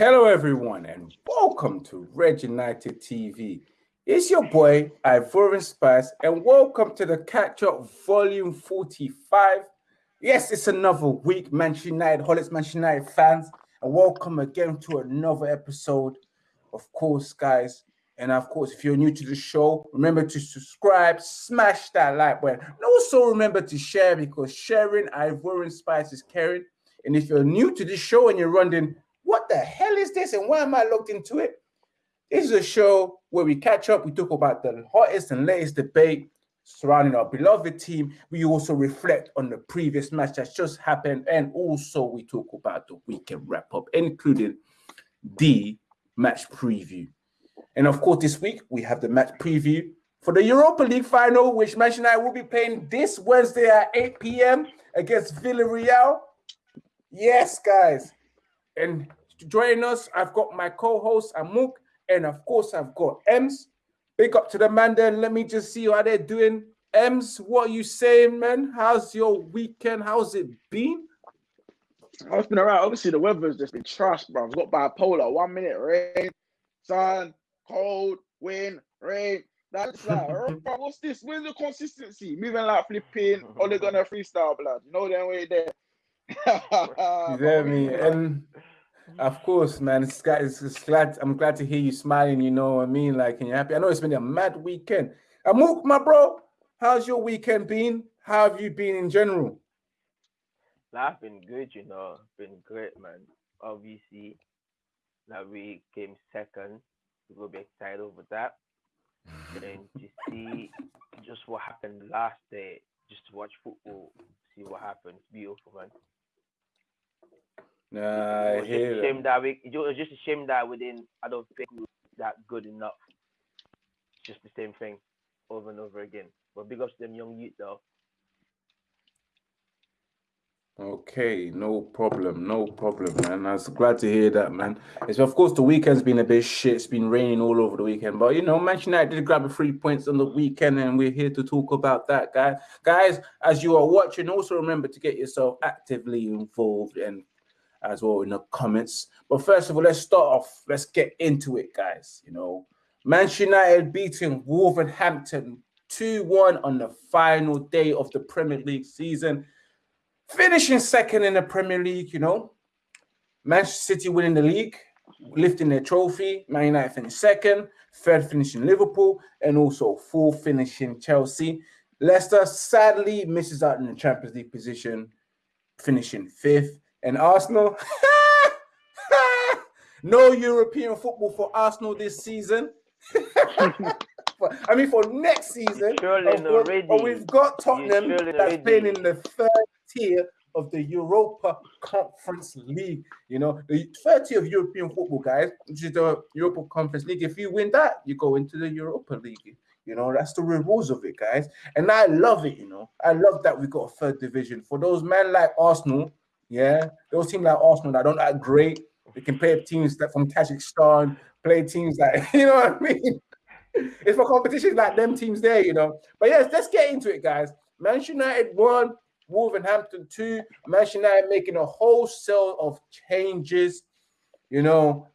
Hello, everyone, and welcome to Red United TV. It's your boy, Ivorian Spice, and welcome to the Catch Up Volume 45. Yes, it's another week, Manchester United, Holics Manchester United fans, and welcome again to another episode. Of course, guys, and of course, if you're new to the show, remember to subscribe, smash that like button, and also remember to share because sharing Ivorian Spice is caring. And if you're new to this show and you're wondering, what the hell is this and why am I looked into it? This is a show where we catch up, we talk about the hottest and latest debate surrounding our beloved team. We also reflect on the previous match that's just happened, and also we talk about the weekend wrap up, including the match preview. And of course, this week we have the match preview for the Europa League final, which Manchester United will be playing this Wednesday at 8 p.m. against Villarreal. Yes, guys. And joining us, I've got my co-host Amuk, and of course I've got Ems. Big up to the man there. Let me just see how they're doing. Ems, what are you saying, man? How's your weekend? How's it been? Oh, it's been alright. Obviously, the weather's just been trash, bro. I've got bipolar. One minute rain, sun, cold, wind, rain. That's like, oh, bro, what's this? Where's the consistency? Moving like flipping, only gonna freestyle, blood. You know that way there. you get me? And of course, man, it's, it's, it's, glad. I'm glad to hear you smiling. You know what I mean? Like, and you're happy. I know it's been a mad weekend. Amuk, my bro, how's your weekend been? How have you been in general? Life been good, you know. Been great, man. Obviously, that we came second. We'll be excited over that. and then to see just what happened last day, just to watch football, see what happened. It's beautiful, man. Nah, I hear just a shame that we. It was just a shame that we didn't. I don't think we were that good enough. Just the same thing over and over again. But big ups to them young youth though. Okay, no problem, no problem, man. I was glad to hear that, man. It's of course the weekend's been a bit shit. It's been raining all over the weekend, but you know, Manchester United did grab a three points on the weekend, and we're here to talk about that, guys. Guys, as you are watching, also remember to get yourself actively involved and as well in the comments. But first of all, let's start off. Let's get into it, guys. You know, Manchester United beating Wolverhampton 2-1 on the final day of the Premier League season. Finishing second in the Premier League, you know. Manchester City winning the league, lifting their trophy. Man United finished second, third finishing Liverpool, and also fourth finishing Chelsea. Leicester sadly misses out in the Champions League position, finishing fifth. And Arsenal, no European football for Arsenal this season. I mean, for next season, but we've got Tottenham that's been in the third tier of the Europa Conference League. You know, the third tier of European football, guys, which is the Europa Conference League. If you win that, you go into the Europa League. You know, that's the rules of it, guys. And I love it, you know. I love that we got a third division. For those men like Arsenal, yeah, those teams like Arsenal that don't act great, they can play teams that from Kazakhstan, play teams that you know what I mean. it's for competitions like them teams there, you know. But yes, let's get into it, guys. Manchester United won, Wolverhampton two. Manchester United making a wholesale of changes, you know,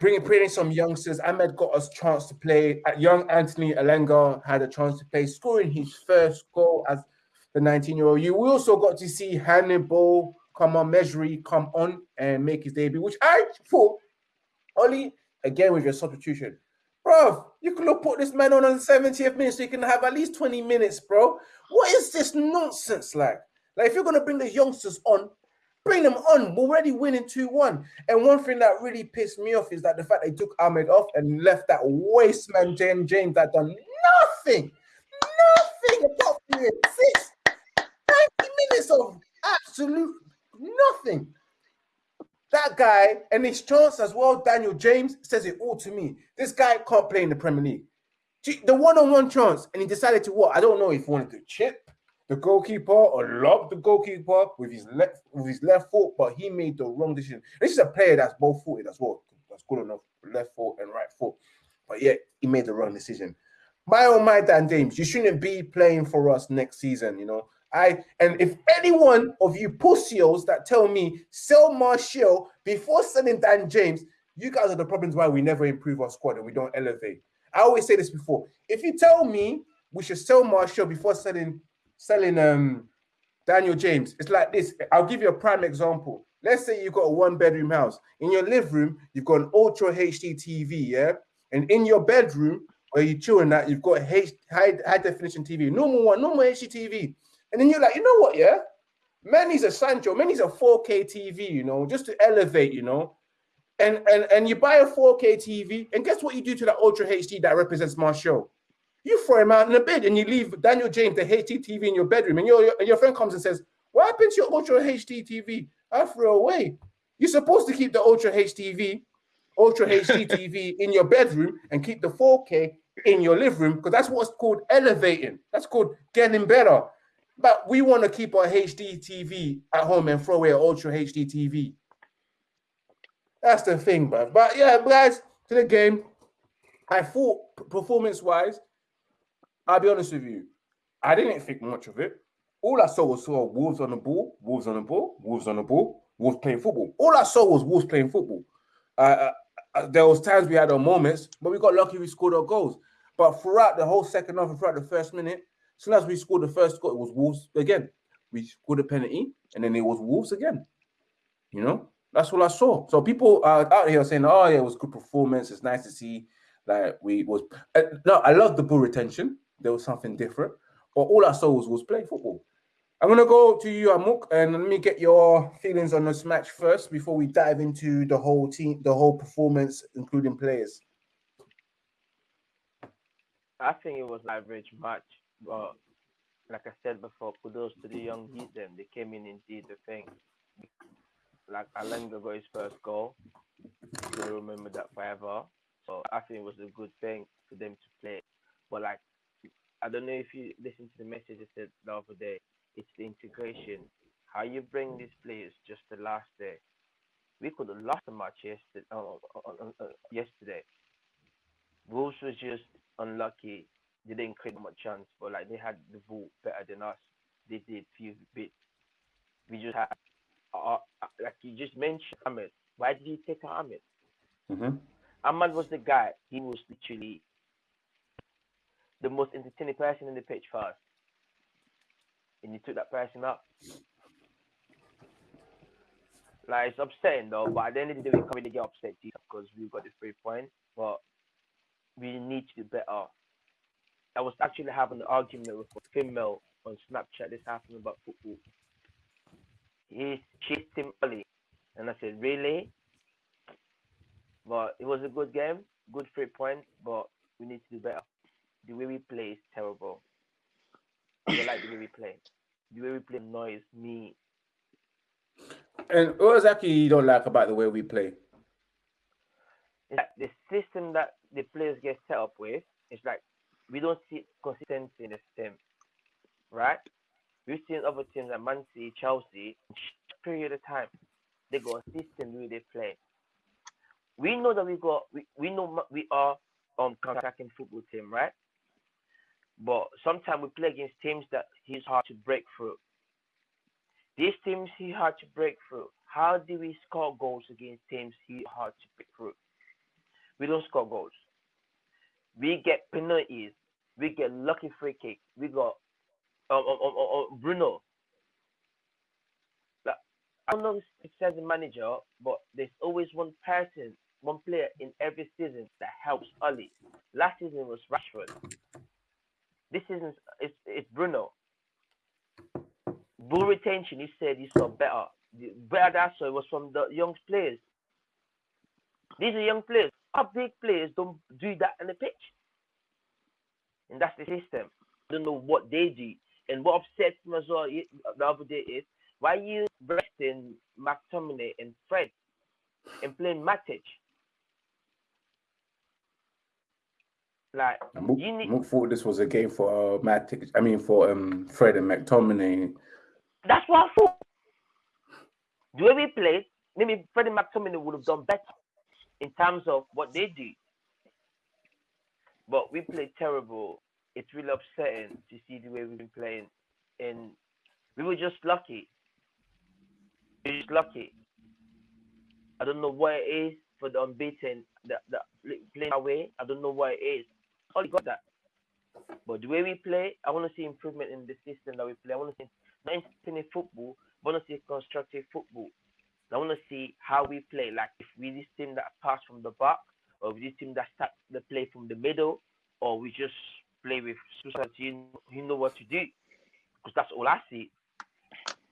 bringing bringing some youngsters. Ahmed got us chance to play. Uh, young Anthony Elanga had a chance to play, scoring his first goal as the 19-year-old. You also got to see Hannibal come on, Mejbri come on and make his debut, which I thought, Ollie, again with your substitution. Bro, you could have put this man on on the 70th minute so you can have at least 20 minutes, bro. What is this nonsense like? Like, if you're going to bring the youngsters on, bring them on. We're already winning 2 1. And one thing that really pissed me off is that the fact they took Ahmed off and left that waste man, James James, that done nothing, nothing apart from six, 90 minutes of absolute Nothing. That guy and his chance as well, Daniel James says it all to me. This guy can't play in the Premier League. The one-on-one chance, and he decided to what? I don't know if he wanted to chip the goalkeeper or lob the goalkeeper with his left with his left foot, but he made the wrong decision. This is a player that's both footed as well. That's good enough, left foot and right foot. But yet he made the wrong decision. My oh my Dan James, you shouldn't be playing for us next season. You know, I and if any one of you pussios that tell me sell Martial before selling Dan James, you guys are the problems why we never improve our squad and we don't elevate. I always say this before. If you tell me we should sell Martial before selling selling um Daniel James, it's like this. I'll give you a prime example. Let's say you've got a one bedroom house. In your living room, you've got an ultra HD TV, yeah? And in your bedroom, where you're chilling that, you've got H, high, high definition TV, normal one, normal HD TV. And then you're like, you know what, yeah? Man needs a Sancho, man needs a 4K TV, you know, just to elevate, you know. And and and you buy a 4K TV, and guess what you do to that Ultra HD that represents Martial? You throw him out in the bed and you leave Daniel James, the HD TV in your bedroom, and your, and your friend comes and says, What happened to your Ultra HD TV? I threw away. You're supposed to keep the Ultra HDV, Ultra HD TV in your bedroom and keep the 4K in your living room because that's what's called elevating. That's called getting better. But we want to keep our HD TV at home and throw away Ultra HD TV. That's the thing, bruv. But yeah, guys, to the game, I thought performance-wise, I'll be honest with you, I didn't think much of it. All I saw was saw Wolves on the ball, Wolves on the ball, Wolves on the ball, Wolves playing football. All I saw was Wolves playing football. Uh, uh, uh, there was times we had our moments, but we got lucky we scored our goals. But throughout the whole second half and throughout the first minute, soon as we scored the first goal, it was Wolves again. We scored a penalty, and then it was Wolves again. You know, that's all I saw. So people are out here saying, "Oh yeah, it was good performance. It's nice to see." Like we was uh, no, I love the ball retention. There was something different, but all I saw was was play football. I'm gonna go to you, Amok, and let me get your feelings on this match first before we dive into the whole team, the whole performance, including players. I think it was an average match, but like I said before, kudos to the young beat them. They came in and did the thing. Like Elanga got his first goal. You'll remember that forever. So I think it was a good thing for them to play. But like I don't know if you listened to the message I said the other day it's the integration. How you bring these players just the last day. We could have lost the match yesterday. Uh, uh, uh, yesterday. Wolves was just unlucky. They didn't create much chance, but like they had the ball better than us. They did few bits. We just had, uh, like you just mentioned, Ahmed. Why did you take Ahmed? Mm-hmm. Ahmed was the guy. He was literally the most entertaining person in the pitch first and you took that person up. Like it's upsetting though, but at the end of the day, we can't really get upset because we've got the three points. But we need to do better. I was actually having an argument with a female on Snapchat this afternoon about football. He chased him early, and I said, "Really?" But it was a good game, good three points, but we need to do better. The way we play is terrible. I like the way we play. The way we play annoys me. And what exactly you don't like about the way we play? Like the system that the players get set up with is like we don't see consistency in the system, right? We've seen other teams like Man City, Chelsea, period of time, they got a system the way they play. We know that we got we, we know we are um attacking football team, right? But sometimes we play against teams that he's hard to break through. These teams he hard to break through. How do we score goals against teams he hard to break through? We don't score goals. We get penalties. We get lucky free kick. We got um, um, um, um, um Bruno. Like, I don't know if it says the manager, but there's always one person, one player in every season that helps Ali. Last season was Rashford. This isn't it's, it's Bruno. Bull retention, he said he saw better. Better that so it was from the young players. These are young players. Our big players don't do that in the pitch. And that's the system. I don't know what they do. And what upsets me as well the other day is why you resting McTominay and Fred and playing Matic? Like Mook, you need... Mook thought this was a game for uh, Matt. I mean, for um Fred and McTominay. That's what I thought. The way we played, maybe Fred and McTominay would have done better in terms of what they did. But we played terrible. It's really upsetting to see the way we've been playing. And We were just lucky. We were just lucky. I don't know what it is for the unbeaten, the, playing away. I don't know what it is. Only got that. But the way we play, I want to see improvement in the system that we play. I want to see not in football, but I want to see constructive football. I want to see how we play. Like if we this team that pass from the back, or we this team that start the play from the middle, or we just play with Susan. You, you know what to do, because that's all I see.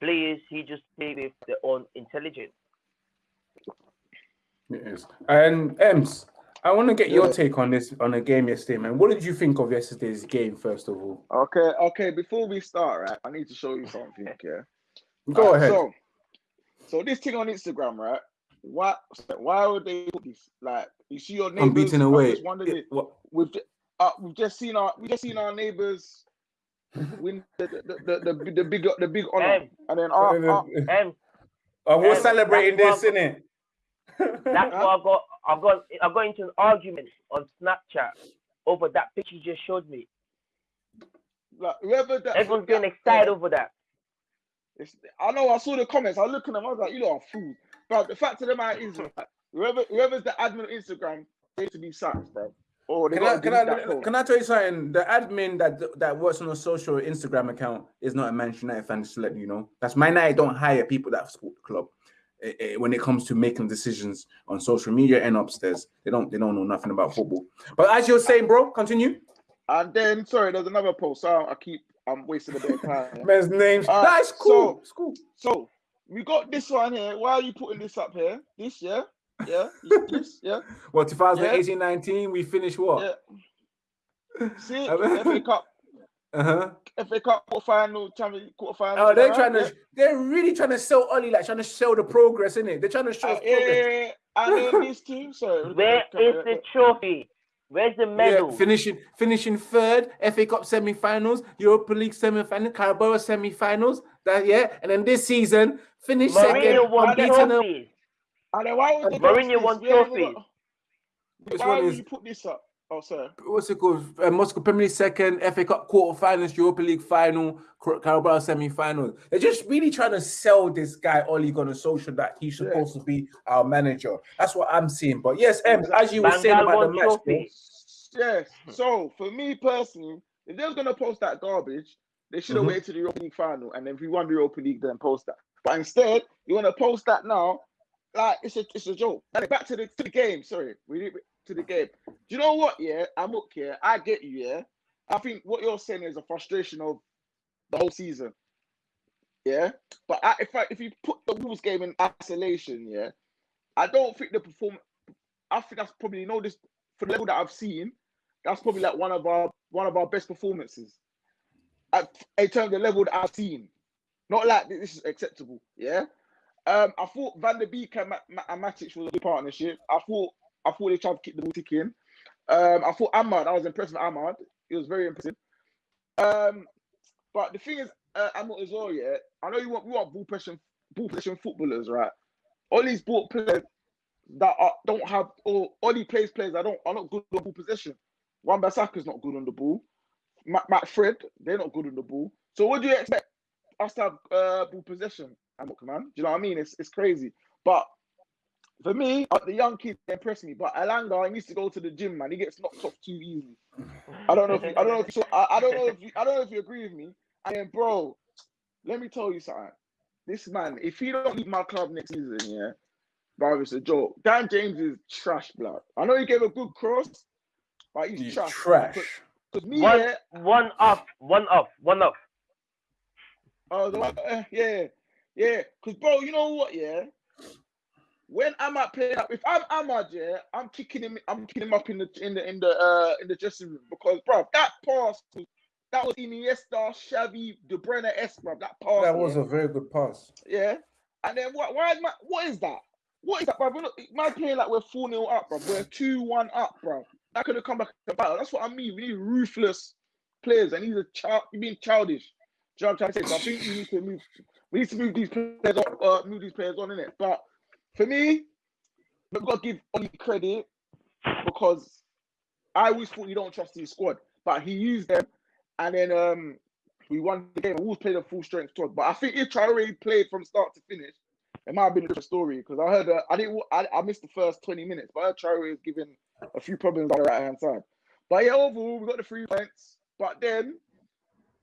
Players, he just play with their own intelligence. Yes, and Ems, I want to get your take on this on the game yesterday, man. What did you think of yesterday's game, first of all? Okay, okay. Before we start, right, I need to show you something. Yeah, go ahead. So, so this thing on Instagram, right? Why? Why would they put this? Like, you see your neighbors. I'm beating away. It, it, we've uh, we've just seen our we just seen our neighbors win the the, the, the, the big the big honor, and then our, our, uh, we're celebrating this, isn't it? That's why I got I've got I've got into an argument on Snapchat over that picture you just showed me. Like whoever that everyone's getting excited over that. It's, I know I saw the comments. I look at them. I was like, you know, are fools. But the fact of the matter is, whoever whoever's the admin of Instagram needs to be sacked, bro. Oh, can I can I, can I tell you something? The admin that that works on a social Instagram account is not a Manchester United fan. Just to let you know, that's my night. Don't hire people that support the club. Eh, eh, when it comes to making decisions on social media and upstairs. They don't they don't know nothing about football. But as you're saying, bro, continue. And then sorry, there's another post. So I keep I'm wasting a bit of time. Man's names. Uh, That's cool. So, it's cool. So we got this one here. Why are you putting this up here? This, yeah? Yeah. this, yeah. Well, 2018 yeah. 19, we finished what? Yeah. See, FA Cup uh-huh. FA Cup quarter final, Champions quarter final. Oh, they're trying to, yeah. they're really trying to sell Ollie, like trying to show the progress, in it? They're trying to show uh, yeah, progress. And then these two, sorry. Where is the trophy? Where's the medal? Yeah, finishing finishing third, FA Cup semi-finals, Europa League semi-final, Carabao semi-finals. That yeah, and then this season finish Mourinho second, won trophies. And then why would Mourinho won trophies? Why would you put this up? Oh, sorry. What's it called? Uh, Moscow Premier League second, FA Cup quarterfinals, Europa League final, Carabao semi-final. They're just really trying to sell this guy Oli on a social that he's supposed yeah. to be our manager. That's what I'm seeing. But yes, M, as you were saying about the match. Yes. So for me personally, if they're gonna post that garbage, they should have mm-hmm. waited to the Europa League final, and then if you won the Europa League, then post that. But instead, you want to post that now, like it's a it's a joke. And back to the to the game. Sorry, we to the game. Do you know what? Yeah, I'm up here. I get you. Yeah, I think what you're saying is a frustration of the whole season. Yeah, but I, if I, if you put the Wolves game in isolation, yeah, I don't think the perform. I think that's probably you know this for the level that I've seen. That's probably like one of our one of our best performances. At, in terms of the level that I've seen, not like this is acceptable. Yeah. Um, I thought Van der Beek and, and Matic was a good partnership. I thought I thought they tried to keep the ball ticking. Um, I thought Amad, I was impressed with Amad. He was very impressive. Um, but the thing is, uh, Amad as well, yeah. I know you want we want ball possession, ball possession footballers, right? All these ball players that are, don't have, or all these plays players that don't are not good on ball possession. Wan is not good on the ball. Matt, Matt Fred, they're not good on the ball. So what do you expect us to have uh, ball possession? Amok, man, do you know what I mean? It's it's crazy. But for me, uh, the young kid impressed me, but Elanga he needs to go to the gym, man. He gets knocked off too easy. I don't know if you, I don't know if you, I, I don't know if you, I don't know if you agree with me. And then, bro, let me tell you something. This man, if he don't leave my club next season, yeah, bro, it's a joke. Dan James is trash, blood. I know he gave a good cross, but he's, he's trash. Trash. Cause me, one, yeah, one off, one off, one off. Oh, uh, yeah, yeah. Cause, bro, you know what? Yeah, when Amad playing up, if I'm Amad, yeah, I'm kicking him. I'm kicking him up in the in the in the uh in the dressing room because, bro, that pass that was Iniesta, Xavi, De Bruyne, S, bro. That pass. That was yeah. a very good pass. Yeah, and then what? Why is my? What is that? What is that, bro? Man playing like we're four 0 up, bro. We're two one up, bro. That could have come back to battle. That's what I mean. We need ruthless players, and he's a child. You Being childish. Do you know what I'm trying to say? So I think we need to move. We need to move these players on. Uh, move these players on but for me, we've got to give Oli credit because I always thought you don't trust his squad, but he used them, and then um, we won the game. Always played a full strength squad. But I think if Traore played from start to finish, it might have been a different story because I heard uh, I didn't I, I missed the first 20 minutes, but I heard Traore was given a few problems on the right hand side. But yeah, overall we got the three points. But then,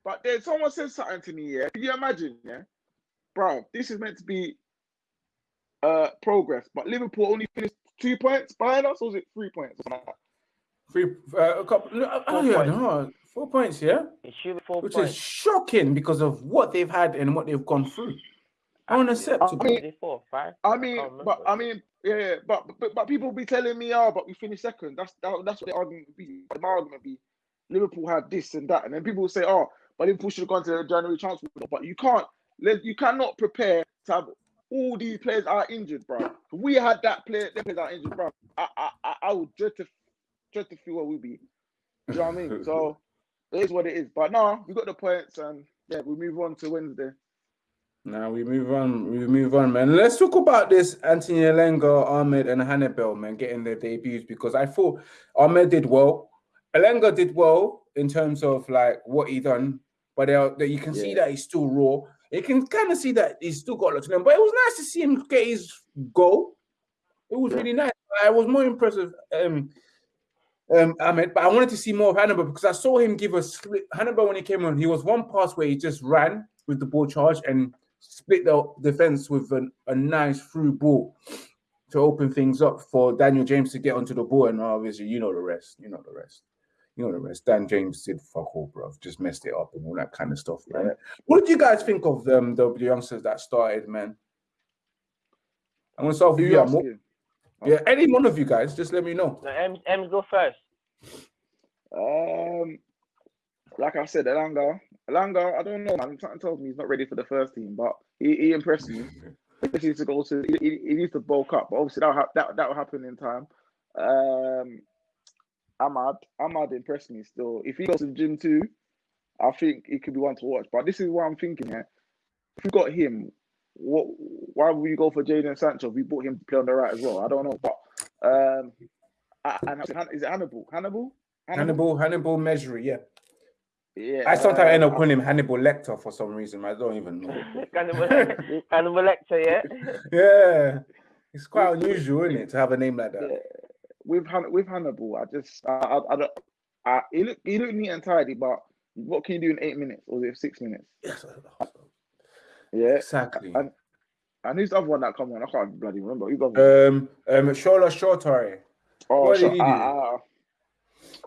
but then someone said something to me. Yeah, can you imagine? Yeah, bro, this is meant to be uh progress, but Liverpool only finished two points behind us, or was it three points? Three, uh, a couple. Oh yeah, no, four points. Yeah, it should be four which points. is shocking because of what they've had and what they've gone through. Unacceptable. I mean, four, five. I mean, I but I mean, yeah, yeah, but, but but people be telling me, oh, but we finished second. That's that, that's what the argument would be. My argument be, Liverpool had this and that, and then people will say, oh, but Liverpool should have gone to the January transfer. But you can't. You cannot prepare to have all these players are injured, bro. If we had that player, them players are injured, bro. I I I would dread to dread to feel what we be. Do you know what I mean? So it is what it is. But no, we got the points, and yeah, we move on to Wednesday. Now we move on. We move on, man. Let's talk about this Anthony Elanga, Ahmed, and Hannibal, man, getting their debuts because I thought Ahmed did well. Elanga did well in terms of like what he done, but they you can yeah. see that he's still raw. You can kind of see that he's still got a lot to learn. But it was nice to see him get his goal. It was yeah. really nice. I was more impressed with um, um, Ahmed, but I wanted to see more of Hannibal because I saw him give a split. Hannibal when he came on, he was one pass where he just ran with the ball charge and split the defense with an, a nice through ball to open things up for Daniel James to get onto the ball. And obviously, you know the rest. You know the rest. You know the rest. Dan James did fuck all, bro. Just messed it up and all that kind of stuff, man. Yeah. What did you guys think of them, the, the youngsters that started, man? I'm gonna start with you. you yeah, any one of you guys, just let me know. No, M, M go first. Um, like I said, Elanga, Elanga, I don't know, man. Something tells me he's not ready for the first team, but he, he impressed me. he needs to go to, he, he, needs to bulk up. But obviously, that that that will happen in time. Um, Amad, Amad impressed me still. If he goes to the gym too, I think he could be one to watch. But this is what I'm thinking here. If we got him, what? Why would you go for Jadon Sancho? We bought him to play on the right as well. I don't know, but um, and is it Hannibal? Hannibal? Hannibal, Hannibal, Hannibal Mejbri, yeah. Yeah. I sometimes uh, end up calling him Hannibal Lecter for some reason. I don't even know. Hannibal, Hannibal Lecter, yeah. yeah, it's quite unusual, isn't it, to have a name like that? Yeah. With with Hannibal, I just I I, I don't. I, he look he looked neat and tidy, but what can you do in eight minutes or it six minutes? Yes. Yeah, exactly. And, and who's the other one that come on? I can't bloody remember. Who's the other um, um, Shola Shoretire. Oh, what did he do? I,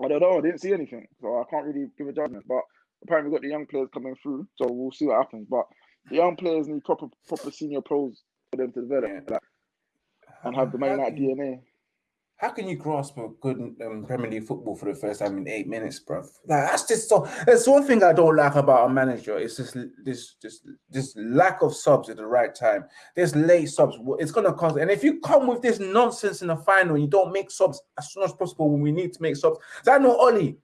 I don't know. I didn't see anything, so I can't really give a judgment. But apparently, we've got the young players coming through, so we'll see what happens. But the young players need proper, proper senior pros for them to develop yeah. and have the main night DNA. How can you grasp a good um, Premier League football for the first time in eight minutes, bro? Like that's just so. That's one thing I don't like about a manager. It's just this, this, this lack of subs at the right time. There's late subs. It's gonna cost. And if you come with this nonsense in the final, you don't make subs as soon as possible when we need to make subs. I know Ollie.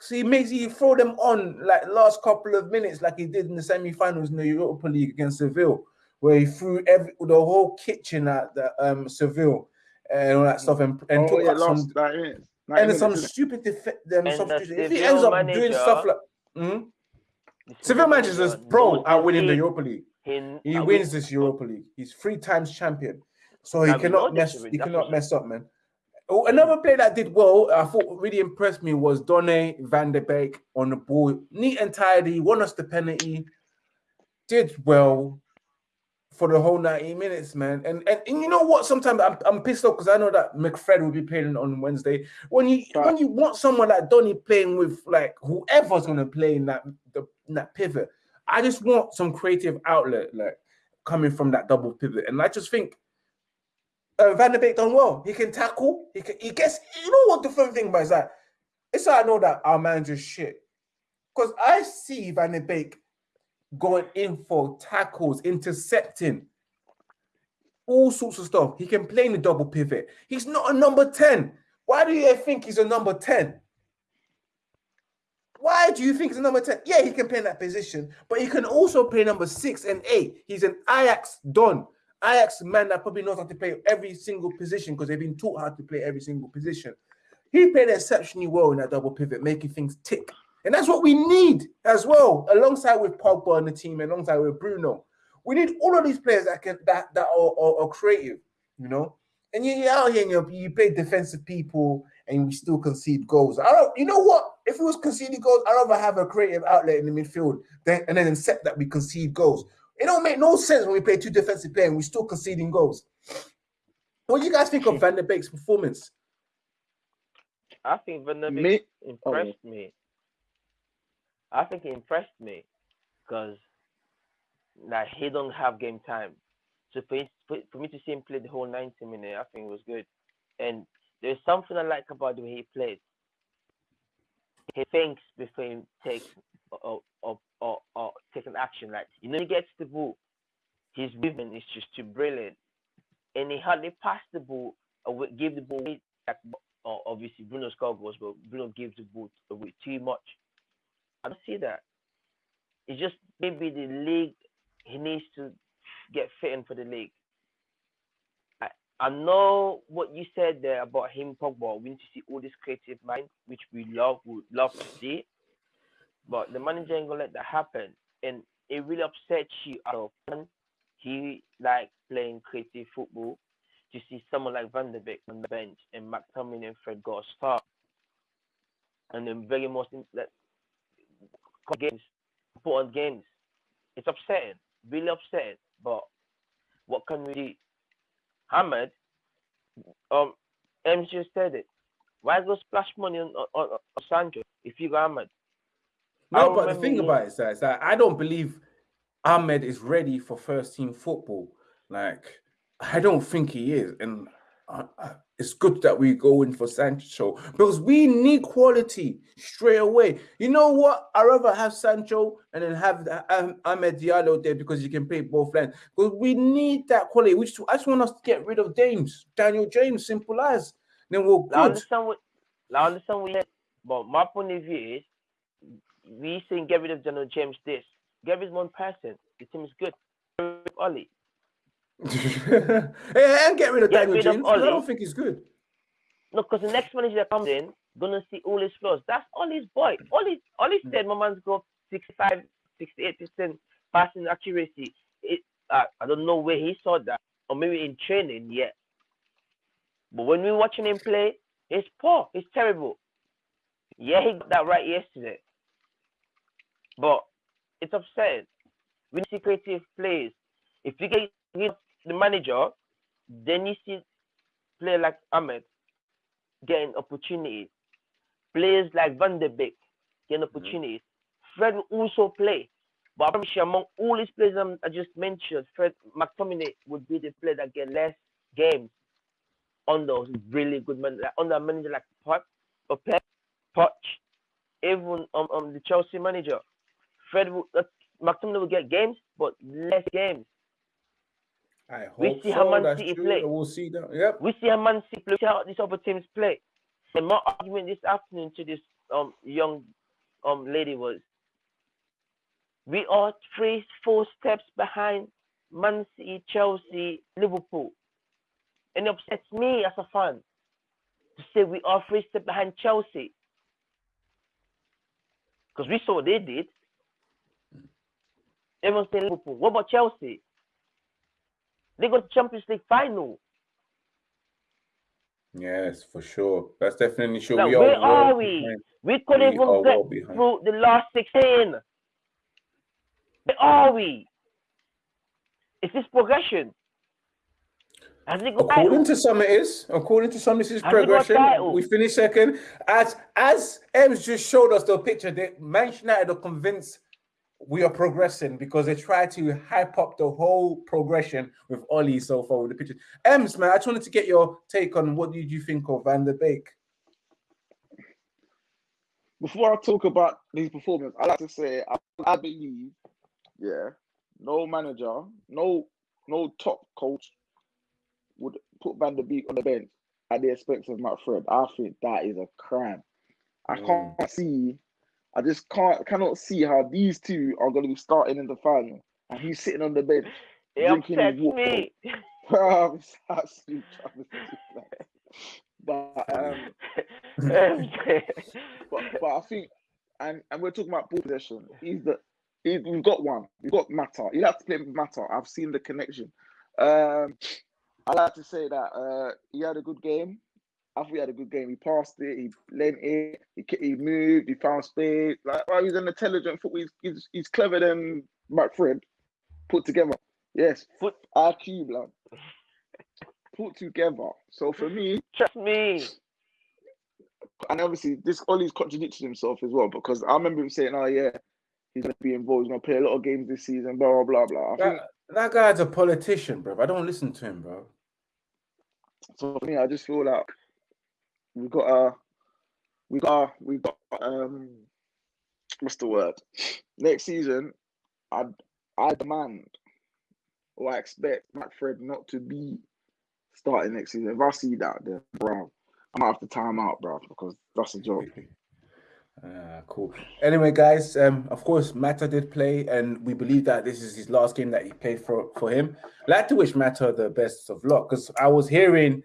So he makes you throw them on like last couple of minutes, like he did in the semi-finals in the Europa League against Seville, where he threw every the whole kitchen at the um Seville and all that stuff, and, and oh, took yeah, some, and some stupid def- them some stupid, if he ends up manager, doing stuff like mm, Seville manager is pro at winning the Europa League. In, he wins this Europa League. He's three times champion, so he cannot mess. He cannot mess up, man. Oh, another player that did well, I thought really impressed me was Donny van der Beek on the ball, neat and tidy, won us the penalty, did well, for the whole 90 minutes, man. And and, and you know what? Sometimes I'm, I'm pissed off because I know that McFred will be playing on Wednesday. When you right. when you want someone like Donny playing with like whoever's gonna play in that the in that pivot, I just want some creative outlet like coming from that double pivot. And I just think uh, Van der Beek done well. He can tackle. He can. He gets. You know what the fun thing about is that it's how I know that our manager's shit because I see Van der Beek going in for tackles, intercepting, all sorts of stuff. He can play in the double pivot. He's not a number 10. Why do you think he's a number 10? Why do you think he's a number 10? Yeah, he can play in that position, but he can also play number six and eight. He's an Ajax Don. Ajax man that probably knows how to play every single position because they've been taught how to play every single position. He played exceptionally well in that double pivot, making things tick And that's what we need as well, alongside with Pogba and the team, alongside with Bruno. We need all of these players that can that that are, are, are creative, you know. And you, you're out here and you you play defensive people and we still concede goals. I don't, you know what? If it was conceding goals, I'd rather have a creative outlet in the midfield than, and then accept that we concede goals. It don't make no sense when we play two defensive players and we still conceding goals. What do you guys think of Van der Beek's performance? I think Van der Beek impressed oh. me. I think he impressed me because like he don't have game time. So for, for me to see him play the whole 90 minutes, I think it was good. And there's something I like about the way he plays. He thinks before he takes or or, or, or taking action. Like you know, he gets the ball. His movement is just too brilliant, and he hardly passed the ball or give the ball. Like, obviously, Bruno scored goals, but Bruno gives the ball away too much. I don't see that. It's just maybe the league. He needs to get fit in for the league. I know what you said there about him, Pogba. We need to see all this creative mind, which we love, would love to see. But the manager ain't gonna let that happen, and it really upsets you out of He like playing creative football. To see someone like Van der Beek on the bench and McTominay and Fred got a start, and then very most games, put on games. It's upsetting, really upsetting. But what can we do? Ahmed, um, Ems just said it. Why go splash money on, on, on Sancho if you got Ahmed? No, but the thing about it is that, is that I don't believe Ahmed is ready for first team football. Like, I don't think he is. And it's good that we go in for Sancho because we need quality straight away. You know what? I rather have Sancho and then have um, Ahmed Diallo there because you can play both lands. Because we need that quality. Which I just want us to get rid of James, Daniel James, simple as. Then we'll good. I understand what I understand what you but my point of view is we saying get rid of Daniel James. This get rid of one person. The team is good. Ollie. and get rid of get Daniel rid James. Of I don't think he's good. No, because the next manager that comes in gonna see all his flaws. That's Ollie's boy. Ollie, Ollie said my man's got 65, 68 percent passing accuracy. It, uh, I don't know where he saw that, or maybe in training yet. But when we're watching him play, it's poor. It's terrible. Yeah, he got that right yesterday. But it's upsetting. We see creative plays. If you get the manager, then you see players like Ahmed getting opportunities. Players like Van der Beek getting mm-hmm. opportunities. Mm-hmm. Fred will also play. But I'm sure among all these players I just mentioned, Fred McTominay would be the player that get less games under really good men, like under a manager like Pep or Pep, Poch, even um, um the Chelsea manager. Fred will, uh, McTominay will get games, but less games. I hope we see so. how Man That's City true. play. We'll see that. Yep. We see how Man City play. See how these other teams play. And my argument this afternoon to this um young um lady was we are three, four steps behind Man City, Chelsea, Liverpool. And it upsets me as a fan to say we are three steps behind Chelsea. Because we saw what they did. Everyone's saying Liverpool. What about Chelsea? They got Champions League final. Yes, for sure. That's definitely sure. Now, we where are, are we? Behind. We couldn't even get through the last 16. Where are we? Is this progression? According to some, it is. According to some, this is Has progression. We finished second. As as Ems just showed us the picture, the Manchester United are convinced we are progressing because they try to hype up the whole progression with Ollie so far with the pictures. Ems, man, I just wanted to get your take on what did you think of Van der Beek? Before I talk about his performance, I like to say I, I believe, yeah, no manager, no no top coach would put Van der Beek on the bench at the expense of Matt Fred. I think that is a crime. I mm. can't see I just can't cannot see how these two are going to be starting in the final, and he's sitting on the bench it drinking his water. Me. it's absolute But um, but, but I think and and we're talking about ball possession. He's the he's, we've got one. We've got Mata. You have to play Mata. I've seen the connection. Um, I like to say that uh, he had a good game. I thought he had a good game. He passed it. He lent it. He, he moved. He found space. Like, well, he's an intelligent football. He's, he's, he's clever than McFred put together. Yes, foot IQ, blood. Put together. So for me, trust me. And obviously, this Ollie's contradicted himself as well because I remember him saying, "Oh yeah, he's gonna be involved. He's gonna play a lot of games this season." Blah blah blah blah. That, think, that guy's a politician, bro. I don't listen to him, bro. So for me, I just feel like we got a, we got, we got um, what's the word? Next season, I I demand or I expect McFred not to be starting next season. If I see that, then bro, I'm gonna have to time out, bro, because that's a joke. Ah, cool. Anyway, guys, um, of course, Mata did play, and we believe that this is his last game that he played for for him. I'd like to wish Mata the best of luck because I was hearing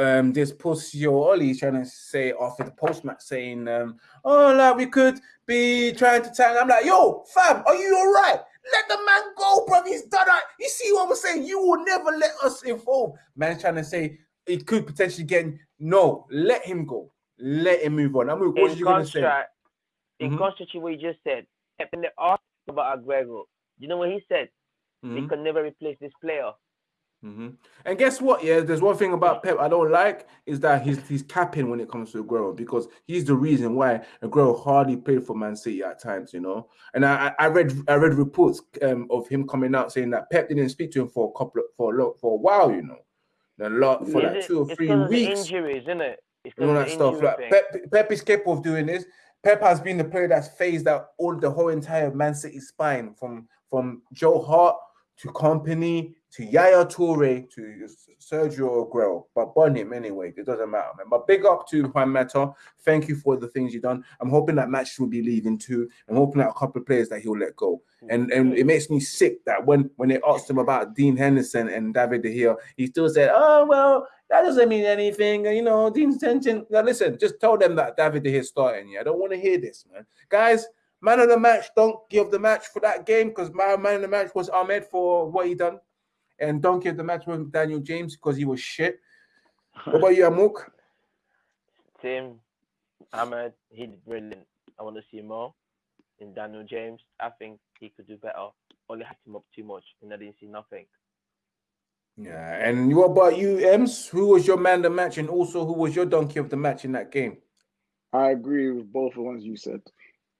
um this Pussy Ollie trying to say after the post match saying, um, oh, like we could be trying to tell. I'm like, yo, fam, are you all right? Let the man go, bro. He's done it. You see what I'm saying? You will never let us involve. Man trying to say it could potentially get no, let him go. Let him move on. I'm mean, what are you gonna say? In mm-hmm. contrast to what you just said, when they asked about Aguero, you know what he said? Mm-hmm. He can never replace this player. Mm-hmm. And guess what? Yeah, there's one thing about Pep I don't like is that he's he's capping when it comes to Aguero because he's the reason why Aguero hardly played for Man City at times, you know. And I I read I read reports um, of him coming out saying that Pep didn't speak to him for a couple of, for a lot for a while, you know, a lot for like two or three weeks. injuries, isn't it? It's all that stuff. Like Pep, Pep is capable of doing this. Pep has been the player that's phased out all the whole entire Man City spine from from Joe Hart to Kompany to Yaya Toure to Sergio Aguero, but burn him anyway. It doesn't matter, man. But big up to Juan Mata. Thank you for the things you've done. I'm hoping that match will be leaving too. I'm hoping that a couple of players that he'll let go. Mm. And and it makes me sick that when when they asked him about Dean Henderson and David De Gea, he still said, "Oh well, that doesn't mean anything." You know, Dean's tension. Now listen, just tell them that David De Gea starting. Yeah, I don't want to hear this, man. Guys, man of the match, don't give the match for that game because my man of the match was Ahmed for what he done. And don't give the match with Daniel James because he was shit. What about you, Amok? Tim, Ahmed, he did brilliant. I want to see more in Daniel James. I think he could do better. Only had him up too much, and I didn't see nothing. Yeah, and what about you, Ems? Who was your man of the match, and also who was your donkey of the match in that game? I agree with both the ones you said.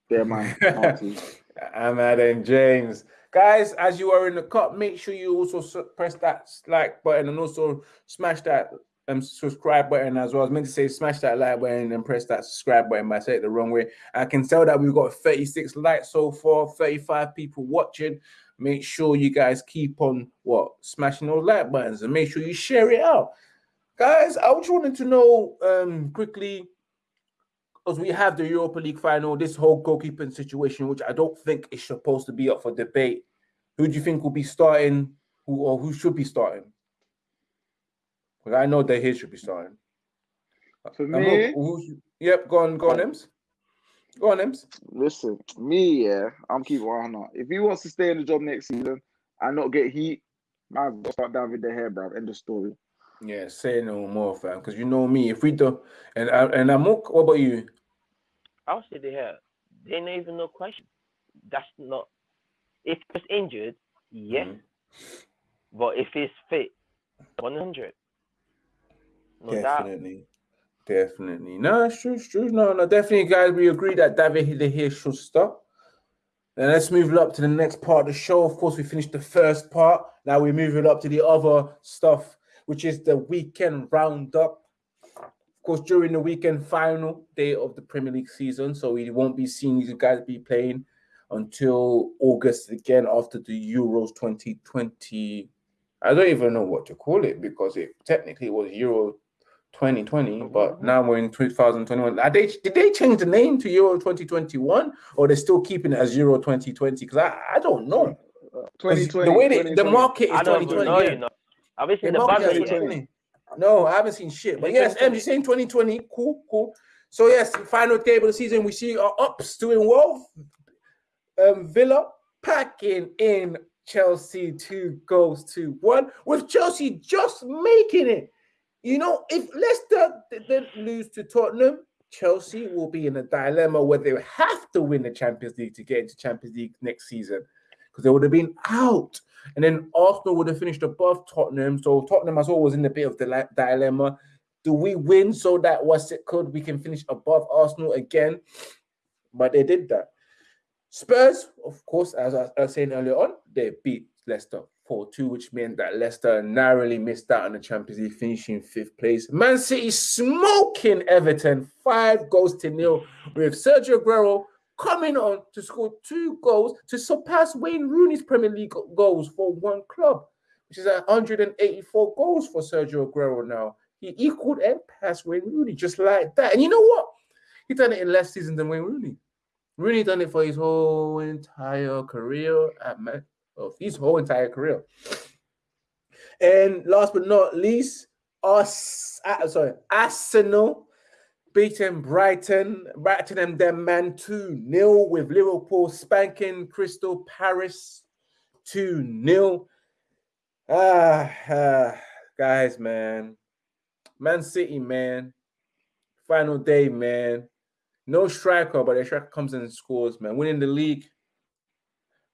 They're my Ahmed and James. Guys, as you are in the cup, make sure you also press that like button and also smash that um, subscribe button as well. I was meant to say smash that like button and press that subscribe button, but I said it the wrong way. I can tell that we've got 36 likes so far, 35 people watching. Make sure you guys keep on what smashing those like buttons and make sure you share it out. Guys, I just wanted to know um quickly because we have the Europa League final, this whole goalkeeping situation, which I don't think is supposed to be up for debate. Who do you think will be starting, who or who should be starting? Because I know that he should be starting. For me, who, who, yep, go on, go on, Ems. Go on, Ems. Listen, me, yeah, I'm keeping on. If he wants to stay in the job next season and not get heat, man, start David De Gea, bro. End of story. Yeah, say no more, fam. Because you know me. If we do, and and Amok, what about you? I'll say De Gea. They ain't even no question. That's not. If he's injured, yes. Mm. But if he's fit, one hundred. No definitely. Doubt. Definitely. No, it's true, it's true. No, no, definitely, guys. We agree that David De Gea should stop. Then let's move it up to the next part of the show. Of course, we finished the first part. Now we move it up to the other stuff, which is the weekend roundup. Of course, during the weekend final day of the Premier League season, so we won't be seeing you guys be playing until August again after the Euros 2020. I don't even know what to call it because it technically was Euro 2020, but now we're in 2021. Are they, did they change the name to Euro 2021 or they're still keeping it as Euro 2020? Because I, I don't know. 2020. The way they, the market is 2020. Know, yeah. you know. Obviously, the, the No, I haven't seen shit. But yes, M, you're saying 2020. Cool, cool. So yes, final table of the season, we see our ups doing well. Um, Villa packing in Chelsea two goals to one, with Chelsea just making it. You know, if Leicester didn't lose to Tottenham, Chelsea will be in a dilemma where they have to win the Champions League to get into Champions League next season because they would have been out. And then Arsenal would have finished above Tottenham. So Tottenham has always in a bit of the dilemma do we win so that what's it could we can finish above Arsenal again? But they did that. Spurs, of course, as I was saying earlier on, they beat Leicester 4 2, which meant that Leicester narrowly missed out on the Champions League, finishing fifth place. Man City smoking Everton five goals to nil, with Sergio Aguero coming on to score two goals to surpass Wayne Rooney's Premier League goals for one club, which is 184 goals for Sergio Aguero now. He equaled and passed Wayne Rooney just like that. And you know what? He done it in less seasons than Wayne Rooney. Rooney done it for his whole entire career at Man, oh, his whole entire career. And last but not least, us uh, sorry, Arsenal beating Brighton, Brighton and them man 2 0 with Liverpool spanking Crystal Palace 2 0. Ah, ah, guys, man. Man City, man. Final day, man. No striker, but the striker comes in and scores, man. Winning the league.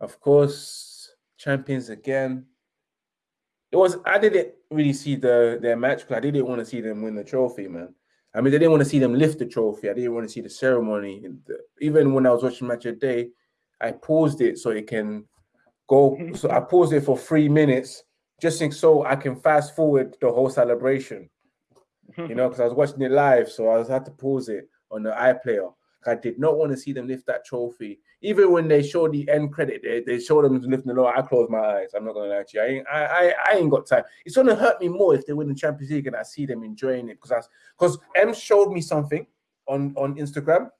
Of course, champions again. It was I didn't really see the their match because I didn't want to see them win the trophy, man. I mean, I didn't want to see them lift the trophy. I didn't want to see the ceremony. Even when I was watching match of day, I paused it so it can go. Mm-hmm. So I paused it for three minutes just so I can fast forward the whole celebration you mm-hmm. know, because I was watching it live, so I was had to pause it on the iPlayer. I did not want to see them lift that trophy. Even when they show the end credit, they, they show them lifting the low. I close my eyes. I'm not gonna lie to you. I ain't, I, I, I ain't got time. It's gonna hurt me more if they win the Champions League and I see them enjoying it because because M showed me something on on Instagram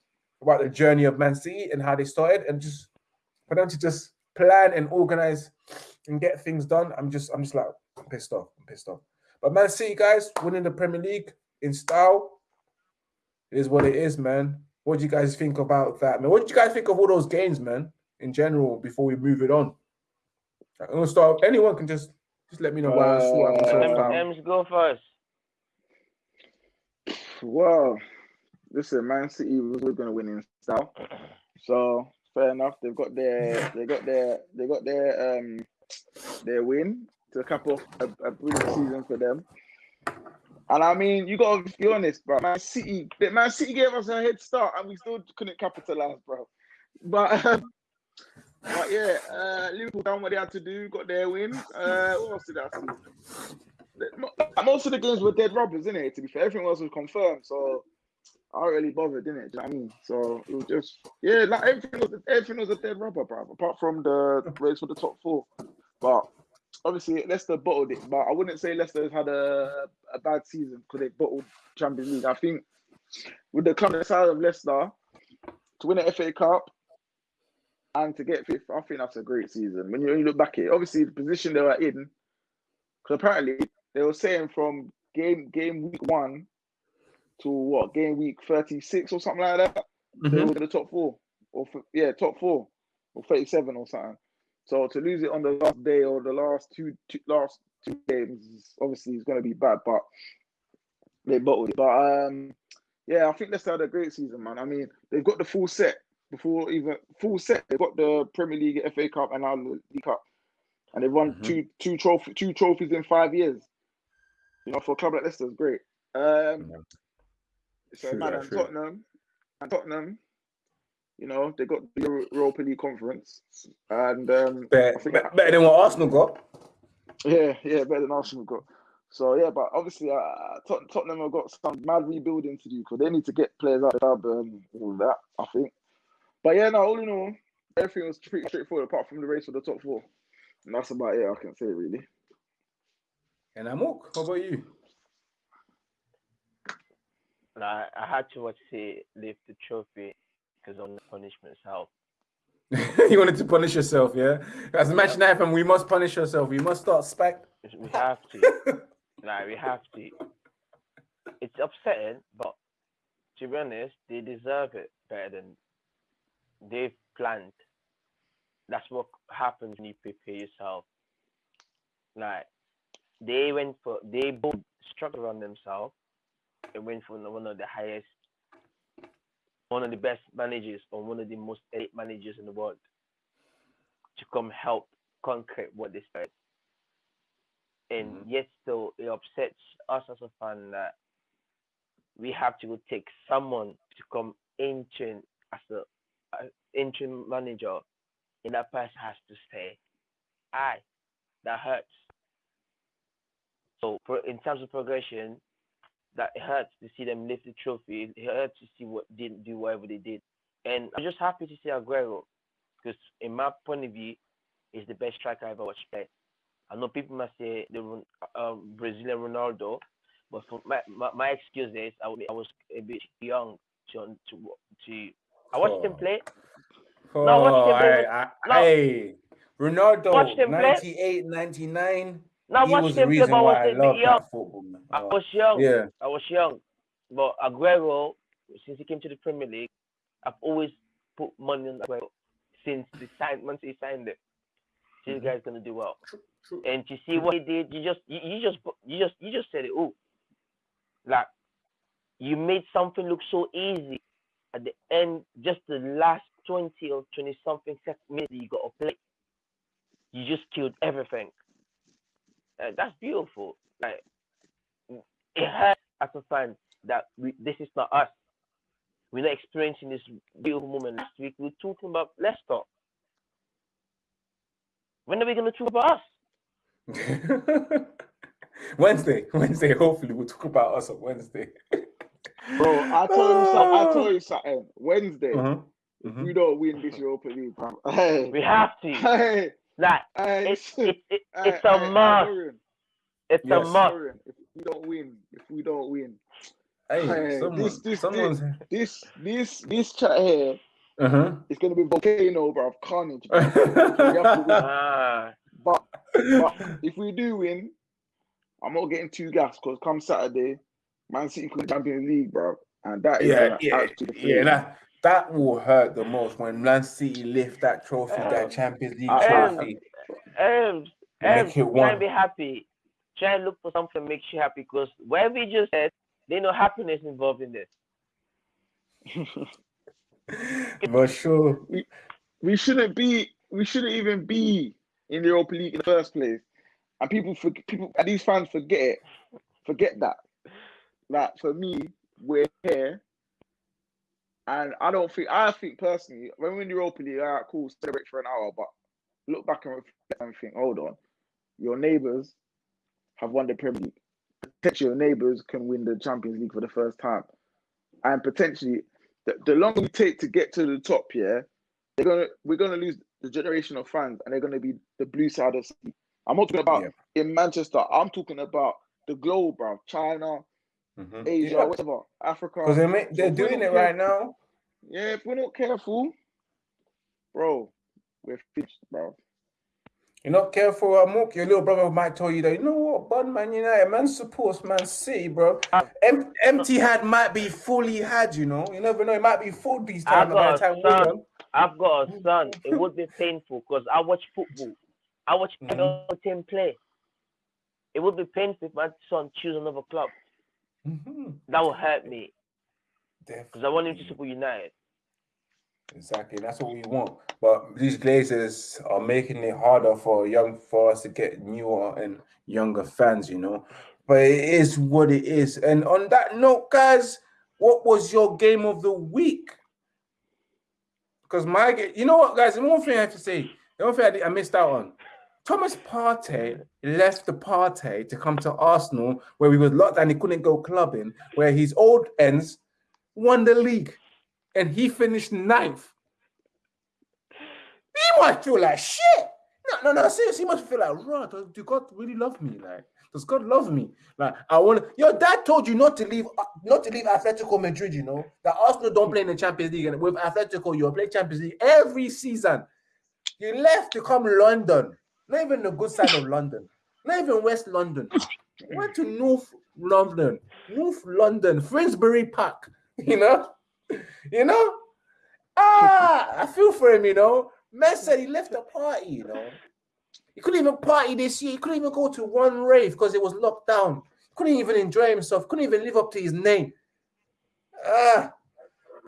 about the journey of Man City and how they started, and just for them to just plan and organize and get things done. I'm just I'm just like I'm pissed off. I'm pissed off. But Man City, guys, winning the Premier League in style is what it is, man. What do you guys think about that, man? What did you guys think of all those games, man, in general, before we move it on? I'm gonna start. Anyone can just just let me know why uh, M's go first. Well, listen, Man City was going to win in style, so fair enough. They've got their, they got their, they got their, um, their win to cap off a, a brilliant season for them. And I mean, you gotta be honest, bro. Man City, Man City gave us a head start, and we still couldn't capitalize, bro. But, um, but yeah, uh, Liverpool done what they had to do, got their win. Uh, what else did I see? Most of the games were dead rubbers, isn't it? To be fair, everything else was confirmed, so I really bothered, didn't it? You know what I mean? So it was just yeah, like everything was everything was a dead rubber, bro. Apart from the race for the top four, but obviously Leicester bottled it, but I wouldn't say Leicester has had a, a bad season because they bottled Champions League. I think with the club size of Leicester to win the FA Cup and to get fifth, I think that's a great season. When you, when you look back at it, obviously the position they were in, because apparently they were saying from game game week one to what game week thirty six or something like that, mm-hmm. they were in the top four or yeah top four or thirty seven or something. So to lose it on the last day or the last two, two last two games, obviously is going to be bad. But they bottled it. But um, yeah, I think Leicester had a great season, man. I mean, they've got the full set before even full set. They've got the Premier League, FA Cup, and now the League Cup, and they've won mm-hmm. two two trophy two trophies in five years. You know, for a club like Leicester, it's great. Um, yeah. So true, man, and Tottenham, and Tottenham, you know, they got the Europa League conference, and um, better, that, better than what Arsenal got. Yeah, yeah, better than Arsenal got. So yeah, but obviously, uh, Tot- Tottenham have got some mad rebuilding to do because they need to get players out of the club and all that. I think. But yeah, no, all in all, everything was pretty straightforward apart from the race for the top four, and that's about it. I can say really. And Amok, how about you? I, I had to watch see lift the trophy because on the punishment itself. you wanted to punish yourself, yeah? As a match yeah. happen, we must punish ourselves. We must start spec. We have to. nah, we have to. It's upsetting, but to be honest, they deserve it better than they've planned. That's what happens when you prepare yourself. Like they went for they both struggled on themselves and went for one of the highest one of the best managers or one of the most elite managers in the world to come help conquer what they started. And mm-hmm. yet still it upsets us as a fan that we have to go take someone to come interim as a, a interim manager and that person has to stay. Aye, that hurts. So for, in terms of progression, that it hurts to see them lift the trophy. It hurts to see what didn't do whatever they did. And I'm just happy to see Aguero because in my point of view, he's the best striker I've ever watched play. I know people must say the um, Brazilian Ronaldo, but for my, my, my excuse is I, I was a bit young to to to. I watched him play. Oh, no, I watched him play. I, I, no. Hey, Ronaldo, 98, 99. Now he was the reason why I love young. that football. Man. I was young. Yeah, I was young. But Aguero, since he came to the Premier League, I've always put money on Aguero since the sign once he signed it. This mm-hmm. guy's gonna do well. True, true. And to see what he did, you just you, you just you just you just said it. Oh, like you made something look so easy at the end, just the last twenty or twenty something minutes you got to play. You just killed everything. Uh, that's beautiful. Like it hurts as a fan that we, this is not us. We're not experiencing this beautiful moment last week. We're talking about Leicester. When are we going to talk about us? Wednesday, Wednesday. Hopefully, we'll talk about us on Wednesday. Bro, I told you something. I told you something. Wednesday, if mm-hmm. we don't win this Europa League, bro, hey, we have to. Hey, like hey, it's it's, it, it's hey, a must. It's yes. a must. If we don't win, if we don't win, hey, hey someone, this this this, this this this chat here. Uh-huh. It's gonna be volcano, bro, of carnage. ah. but, but if we do win, I'm not getting too gas because come Saturday, Man City could Champions League, bro, and that is yeah, yeah, yeah. That that will hurt the most when Man City lift that trophy, um, that Champions League trophy. Um, um, try and be happy. Try and look for something that makes you happy because whatever you just said, there's no happiness involved in this. For sure. We, we shouldn't be we shouldn't even be in the Europa League in the first place and people for people and these fans forget it, forget that. Like for me, we're here, and I don't think I think personally when we're in the Europa League, all right, cool, celebrate for an hour, but look back and reflect and think, hold on, your neighbours have won the Premier League. Potentially, your neighbours can win the Champions League for the first time, and potentially, the, the longer we take to get to the top, yeah, they're gonna we're gonna lose the generation of fans, and they're gonna be the blue side of the I'm not talking about yeah. in Manchester. I'm talking about the globe, bro. China, mm-hmm. Asia, yeah. whatever, Africa. Because they're, they're doing it right now. Yeah, if we're not careful, bro, we're finished, bro. You're not careful, Amok. Your little brother might tell you that, you know what, Bud Man United, man supports Man City, bro. Em- empty had might be fully had, you know. You never know, it might be full these time. I've got, a son. I've got a son. It would be painful because I watch football. I watch mm-hmm. team play. It would be painful if my son choose another club. Mm-hmm. That would hurt me. Because I want him to support United. Exactly, that's what we want. But these Glazers are making it harder for young for us to get newer and younger fans, you know. But it is what it is. And on that note, guys, what was your game of the week? Because my, you know what, guys, the one thing I have to say, the one thing I, I missed out on. Thomas Partey left the party to come to Arsenal, where he was locked and he couldn't go clubbing, where his old ends won the league and he finished ninth. He must feel like shit. No, no, no, seriously, he must feel like, right, do God really love me? Like, does God love me? Like, I want your dad told you not to leave, not to leave Atletico Madrid, you know, that Arsenal don't play in the Champions League, and with Atletico, you'll play Champions League every season. He left to come London not even the good side of London. Not even West London. Went to North London. North London. Finsbury Park. You know, you know. Ah, I feel for him. You know, man said he left the party. You know, he couldn't even party this year. He couldn't even go to one rave because it was locked down. Couldn't even enjoy himself. Couldn't even live up to his name. Ah,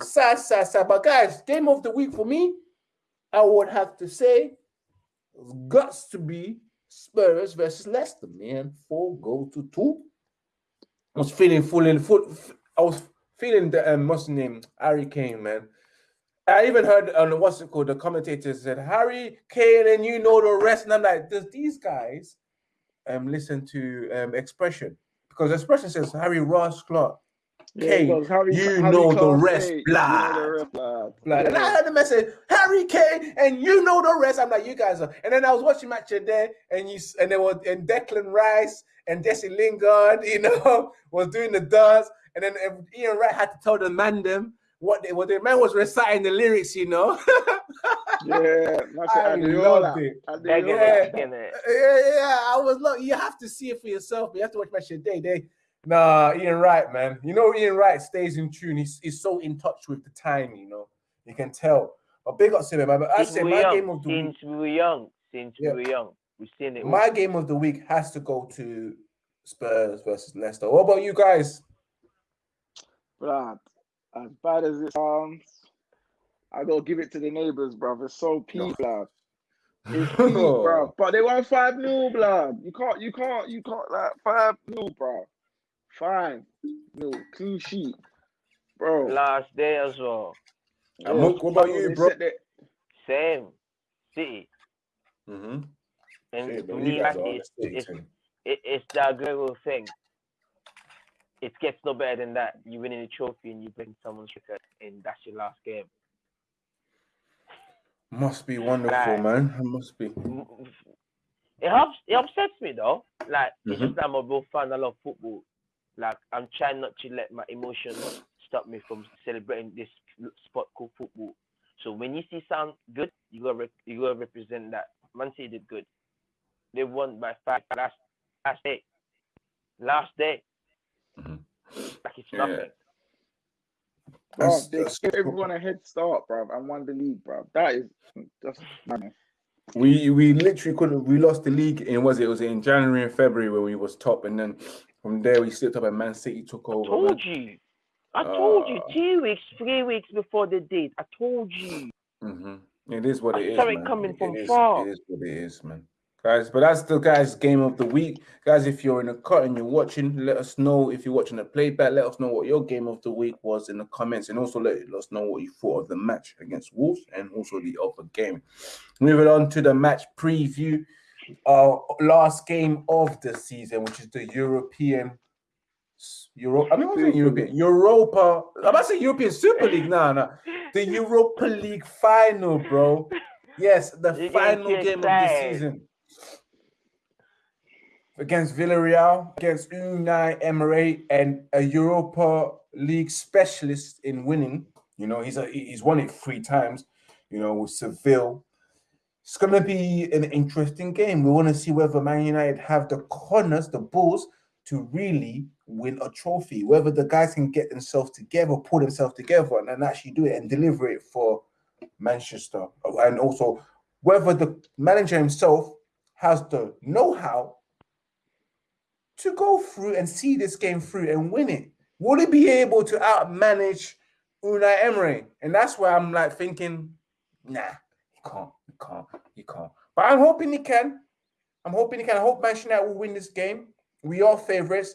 sad, sad, sad. But guys, game of the week for me, I would have to say, guts to be Spurs versus Leicester, man. Four goals to two. I was feeling full in full. I was feeling the um, what's the name? Harry Kane, man. I even heard on um, what's it called? The commentators said Harry Kane, and you know the rest. And I'm like, does these guys um listen to um expression? Because expression says Harry Ross Clark Kane, yeah, Harry, you, Harry know the rest, blah. You know blah. blah. And I heard the message, Harry Kane, and you know the rest. I'm like, you guys are. And then I was watching match there, and you and there was and Declan Rice and Jesse Lingard, you know, was doing the dance, and then Ian Wright had to tell the man them what they, what the man was reciting the lyrics, you know. yeah, I loved it. Yeah, yeah, yeah. I was look. You have to see it for yourself. You have to watch match day. They Nah, Ian Wright, man. You know, Ian Wright stays in tune. He's, he's so in touch with the time, you know. You can tell. But big up to him, man. But I say my young. game of the since week. we were young, since yeah. we were young, we've seen it. My game of the week has to go to Spurs versus Leicester. What about you guys? Blood, as bad as it sounds, I gotta give it to the neighbors, bro. It's so peak, blood. It's peak, bro. But they want five 0 blood. You can't, you can't, you can't like five 0 bro. Fine. No, clean sheet. Bro. Last day as well. Yeah, what about you, bro? Same. City. Mm-hmm. And Shit, to me, it's, it's, it, it's the Aguero thing. It gets no better than that. You win a trophy and you bring someone's record, and that's your last game. Must be wonderful, like, man. It must be. It helps. It upsets me though. Like mm-hmm. it's just I'm a real fan. I love football, like I'm trying not to let my emotions stop me from celebrating this sport called football. So when you see sound good, you gotta rep- you gotta represent that. Man City did good. They won by five last last day. Last day. Mm-hmm. Like it's nothing. Yeah. Bro, they gave everyone a head start, bro, and won the league, bro. That is just man. We we literally couldn't. We lost the league in was it? it was in January and February where we was top, and then from there, we slipped up and Man City took over. I told man. you. I told uh, you two weeks, three weeks before the date. I told you. Mm-hmm. It is what I it is. Sorry, coming it from is, far. It is what it is, man. Guys, but that's the guys' game of the week. Guys, if you're in a cut and you're watching, let us know. If you're watching a playback, let us know what your game of the week was in the comments, and also let us know what you thought of the match against Wolves and also the other game. Moving on to the match preview our last game of the season, which is the European Euro. I mean, what's it European? Europa. I'm about to say European Super League. No, no. The Europa League final, bro. Yes, the you final game of the season against Villarreal, against Unai Emery, and a Europa League specialist in winning. You know, he's a he's won it three times. You know, with Seville it's going to be an interesting game. We want to see whether Man United have the corners, the balls, to really win a trophy. Whether the guys can get themselves together, pull themselves together, and, and actually do it and deliver it for Manchester. And also whether the manager himself has the know-how to go through and see this game through and win it. Will he be able to outmanage Unai Emery? And that's where I'm like thinking, nah, he can't he can't. he can't. But I'm hoping he can. I'm hoping he can. I hope Manchester United will win this game. We are favourites.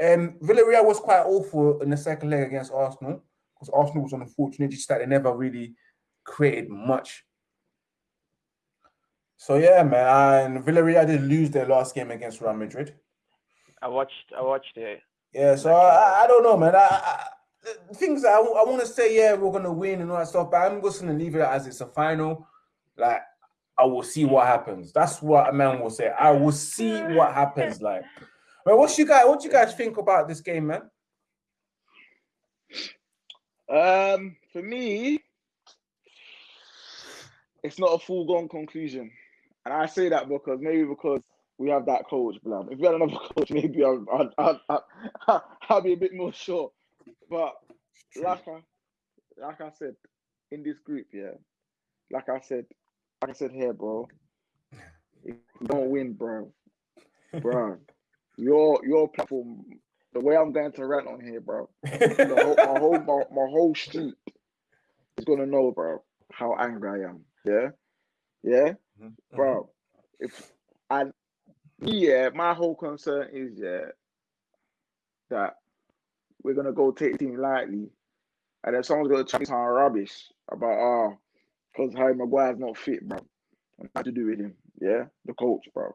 Um, Villarreal was quite awful in the second leg against Arsenal because Arsenal was unfortunate just that they never really created much. So yeah, man. And Villarreal did lose their last game against Real Madrid. I watched. I watched it. Yeah, so I, I don't know, man. I, I things I, I want to say, yeah, we're gonna win and all that stuff, but I'm just gonna leave it as it's a final. Like, I will see what happens. That's what a man will say. I will see what happens. Like, man, what you guys, what you guys think about this game, man? Um, for me, it's not a full-gone conclusion, and I say that because maybe because we have that coach, blood. If we had another coach, maybe I'll, I'll, I'll, I'll, I'll be a bit more sure. But like I, like I said, in this group, yeah, like I said, like I said here, bro. If you don't win, bro, bro, your your platform, the way I'm going to rant on here, bro, the whole, my whole my, my whole street is gonna know, bro, how angry I am. Yeah, yeah, mm-hmm. bro. If I, yeah, my whole concern is yeah that we're gonna go take the team lightly, and then someone's gonna try some rubbish about oh, because Harry Maguire's not fit, bro. Nothing to do with him, yeah, the coach, bro.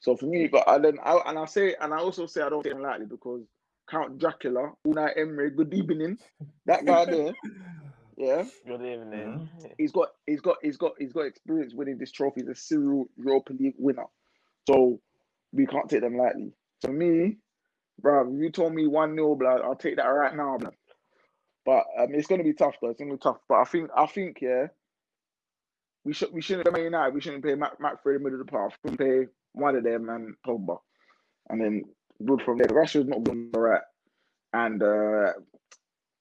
So for me, but I then I and I say and I also say I don't take him lightly because Count Dracula, Unai Emery, good evening. That guy there, yeah. Good evening. Mm-hmm. He's got he's got he's got he's got experience winning this trophy. He's a serial Europa League winner. So we can't take them lightly. For me, bro, you told me one 0 blood. I'll take that right now, blood. But um, it's gonna be tough, though. It's gonna be tough. But I think I think yeah, we should we shouldn't play United. We shouldn't play Mac Mac for the middle of the path. We play one of them and Pogba, and then good from there. Russia's not going right, and uh,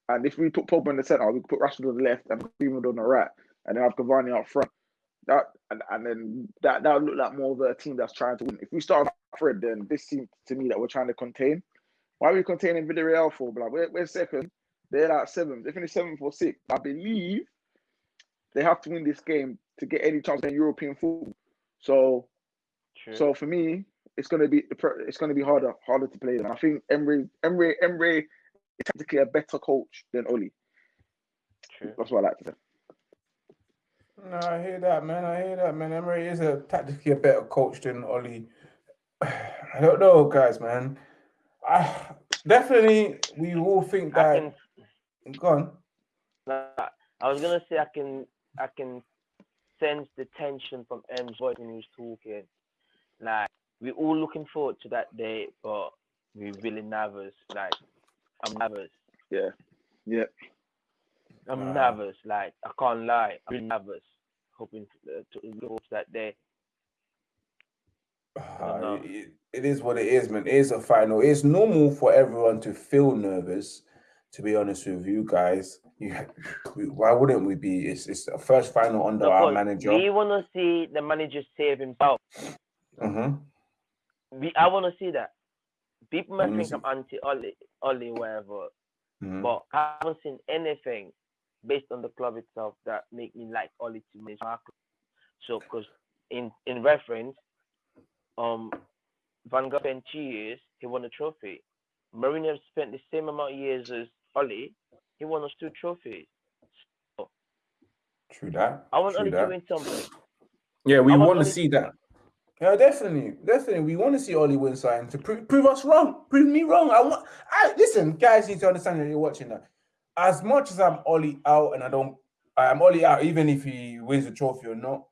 and if we put Pogba in the center, we put Rashford on the left and Greenwood on the right, and then have Cavani up front. That and, and then that that would look like more of a team that's trying to win. If we start Fred, then this seems to me that we're trying to contain. Why are we containing Villarreal for? Like we're, we're second, they're like seventh. They finished seventh or sixth. I believe they have to win this game to get any chance in European football. So, True. so for me, it's gonna be it's gonna be harder harder to play them. I think Emery Emery Emery is tactically a better coach than Oli. True. That's what I like to say. No, I hear that, man. I hear that, man. Emery is a tactically a better coach than Oli. I don't know, guys, man. I ah, definitely we all think that. I can, Go on. I was gonna say I can I can sense the tension from M's voice when he was talking. Like we're all looking forward to that day, but we're really nervous. Like I'm nervous. Yeah. Yeah. I'm nervous. Like I can't lie. I'm really nervous. Hoping to, uh, to go to that day. Uh, it, it is what it is, man. It is a final. It's normal for everyone to feel nervous. To be honest with you guys, you, why wouldn't we be? It's it's a first final under no, our manager. We want to see the manager save himself. Mm-hmm. We, I want to see that. People might think I'm anti Oli, Oli, whatever, mm-hmm. but I haven't seen anything based on the club itself that make me like Oli to manage. So, because in in reference, um, Van Gaal spent two years, he won a trophy. Mourinho spent the same amount of years as Oli, he won us two trophies. So, True that. I want Oli to win something. Yeah, we want, to see that. Yeah, definitely, definitely. We want to see Oli win something to prove, prove us wrong, prove me wrong. I want. I listen, guys. Need to understand that you're watching that. As much as I'm Oli out, and I don't, I'm Oli out, even if he wins the trophy or not.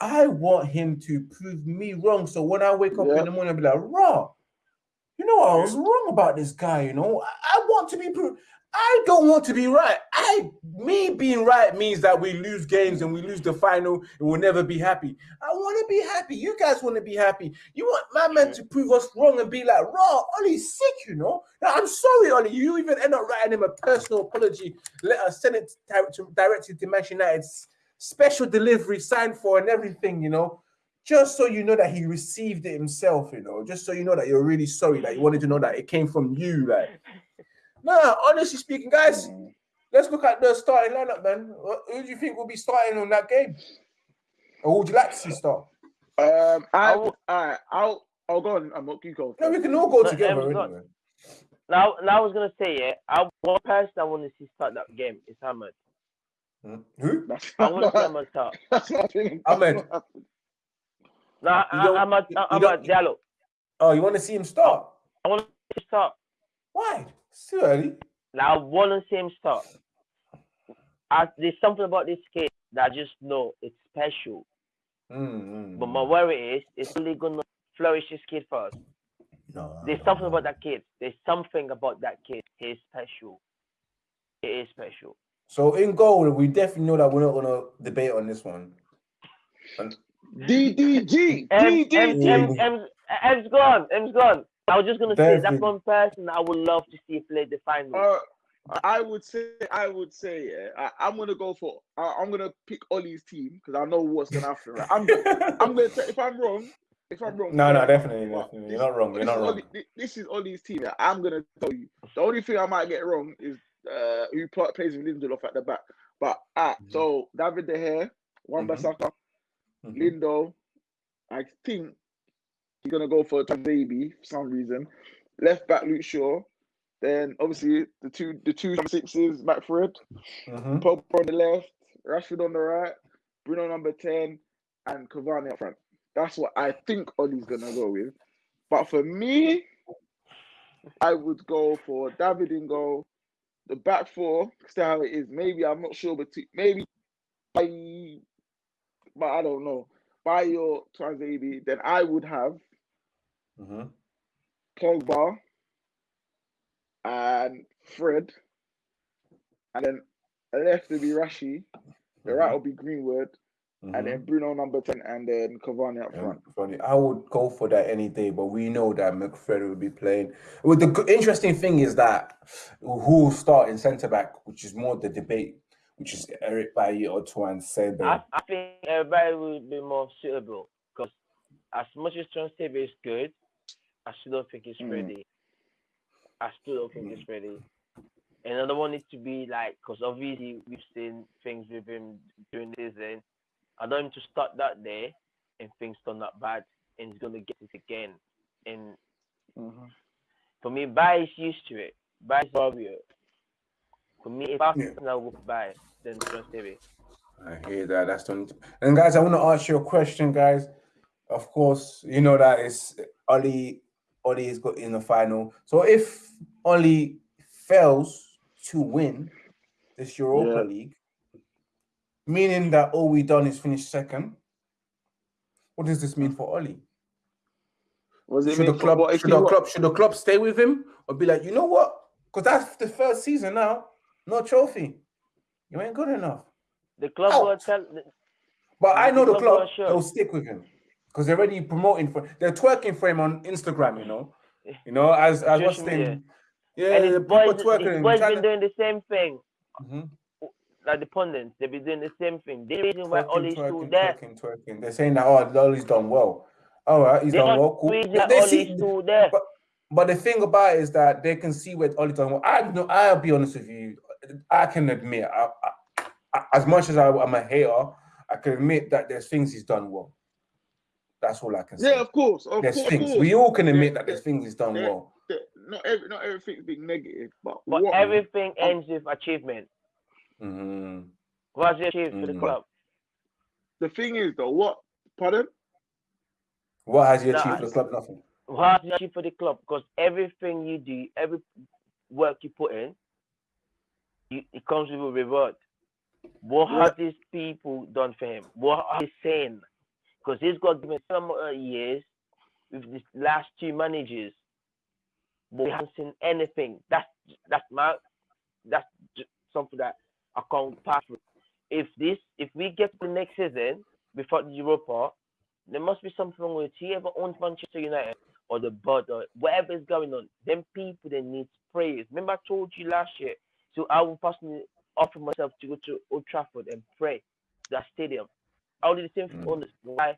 I want him to prove me wrong. So when I wake up in the morning, I'll be like, raw. You know, I was wrong about this guy. You know, I, I want to be proved. I don't want to be right. I me being right means that we lose games and we lose the final and we'll never be happy. I want to be happy. You guys want to be happy. You want my man to prove us wrong and be like, raw, Ollie's sick, you know. Now, I'm sorry, Ollie. You even end up writing him a personal apology. Let us send it to, directly to Manchester United's special delivery signed for and everything, you know. Just so you know that he received it himself, you know, just so you know that you're really sorry, that you wanted to know that it came from you, like no, honestly speaking, guys, let's look at the starting lineup, man. Who do you think will be starting on that game? Or would you like to see start? Um, I will. Alright, I'll. I'll go on. I'm not you go. No, we can all go no, together. Anyway. Now, now I was gonna say, yeah, I one person I want to see start that game is Amad. Hmm? Who? I want to see Amad start. Amad. No, Amad, Amad Diallo. Oh, you want to see him start? I want to start. Why? Still early. Now, I one and same stuff. I, there's something about this kid that I just know it's special. Mm-hmm. But my worry is, it's only gonna flourish this kid first. No, there's no, something no. about that kid. There's something about that kid. He's special. It is special. So in goal, we definitely know that we're not gonna debate on this one. DDG. M, M, M, M, M's gone. M's gone. I was just gonna say that's one person I would love to see play the final. Uh, I would say, I would say, yeah, I, am gonna go for, I, am gonna pick Ollie's team because I know what's gonna happen. Right? I'm, I'm gonna, if I'm wrong, if I'm wrong, no, no, definitely, definitely, you're not wrong. You're not wrong. Ollie, this is Ollie's team. Yeah. I'm gonna tell you. The only thing I might get wrong is uh, who plays with Lindelof at the back. But ah, mm-hmm. so David De Gea, Wan Bissaka, mm-hmm. Lindo, I think he's gonna go for Bailly for some reason. Left back Luke Shaw. Then obviously the two the two sixes, McFred, mm-hmm. Pope on the left, Rashford on the right, Bruno number 10, and Cavani up front. That's what I think Ollie's gonna go with. But for me, I would go for David in goal, the back four, see how it is. Maybe I'm not sure, but maybe I, but I don't know. Bailly or Tuanzebe, then I would have mm-hmm. Pogba and Fred, and then left will be Rashi. The mm-hmm. right will be Greenwood, mm-hmm. and then mm-hmm. Bruno number ten, and then Cavani up front. Funny, I would go for that any day, but we know that McFred will be playing. Well, the interesting thing is that who will start in centre back, which is more the debate which is Eric Bailly or Tuan said I, I think everybody would be more suitable because as much as Tuanzebe is good, I still don't think he's mm. ready. I still don't think mm. he's ready. And I don't want it to be like, because obviously we've seen things with him doing this, and I don't want him to start that day and things turn out bad, and he's gonna get it again. And mm-hmm. for me, buy is used to it. Bailly's warrior. For me, if I yeah. now go Bailly, then Tuanzebe. I hear that. That's the and guys. I want to ask you a question, guys. Of course, you know that it's Ollie. Ollie is got in the final. So if Ollie fails to win this Europa yeah. League, meaning that all we done is finish second, what does this mean for Ollie? should the club should the club should the club stay with him or be like, you know what? Because that's the first season now. No trophy. You ain't good enough. The club Out. will tell. But I know the, the club, club they'll stick with him because they're already promoting for. They're twerking for him on Instagram. You know, you know as as what's the yeah, and his boys, his boys been to... doing the same thing. Mm-hmm. Like the pundits, they've been doing the same thing. The reason why Ollie's still there. Twerking, twerking. They're saying that oh, Ollie's done well. All right, he's they done well. Cool. They, they see, still there. But, but the thing about it is that they can see where Ollie done well. I know. I'll be honest with you. I can admit, I, I, as much as I, am a hater, I can admit that there's things he's done well. That's all I can say. Yeah, of course. Of there's course, things. Course. We all can admit yeah, that there's things he's done yeah, well. Not every, not everything's been negative, but but what, everything ends with achievement. Mm-hmm. What's the achievement mm-hmm. for the club? The thing is, though, what? Pardon? What has he achieved for the club? Nothing. What has he achieved for the club? Because everything you do, every work you put in, it comes with a reward. What yeah. have these people done for him? What are they saying? Because he's got given some uh, years with these last two managers, but we haven't seen anything. That's that's my that's something that I can't pass. If this if we get to the next season before the Europa, there must be something wrong with whoever owns Manchester United or the board or whatever is going on. Them people they need prayers. Remember I told you last year so I will personally offer myself to go to Old Trafford and pray that stadium. I'll do the same mm. this. Why?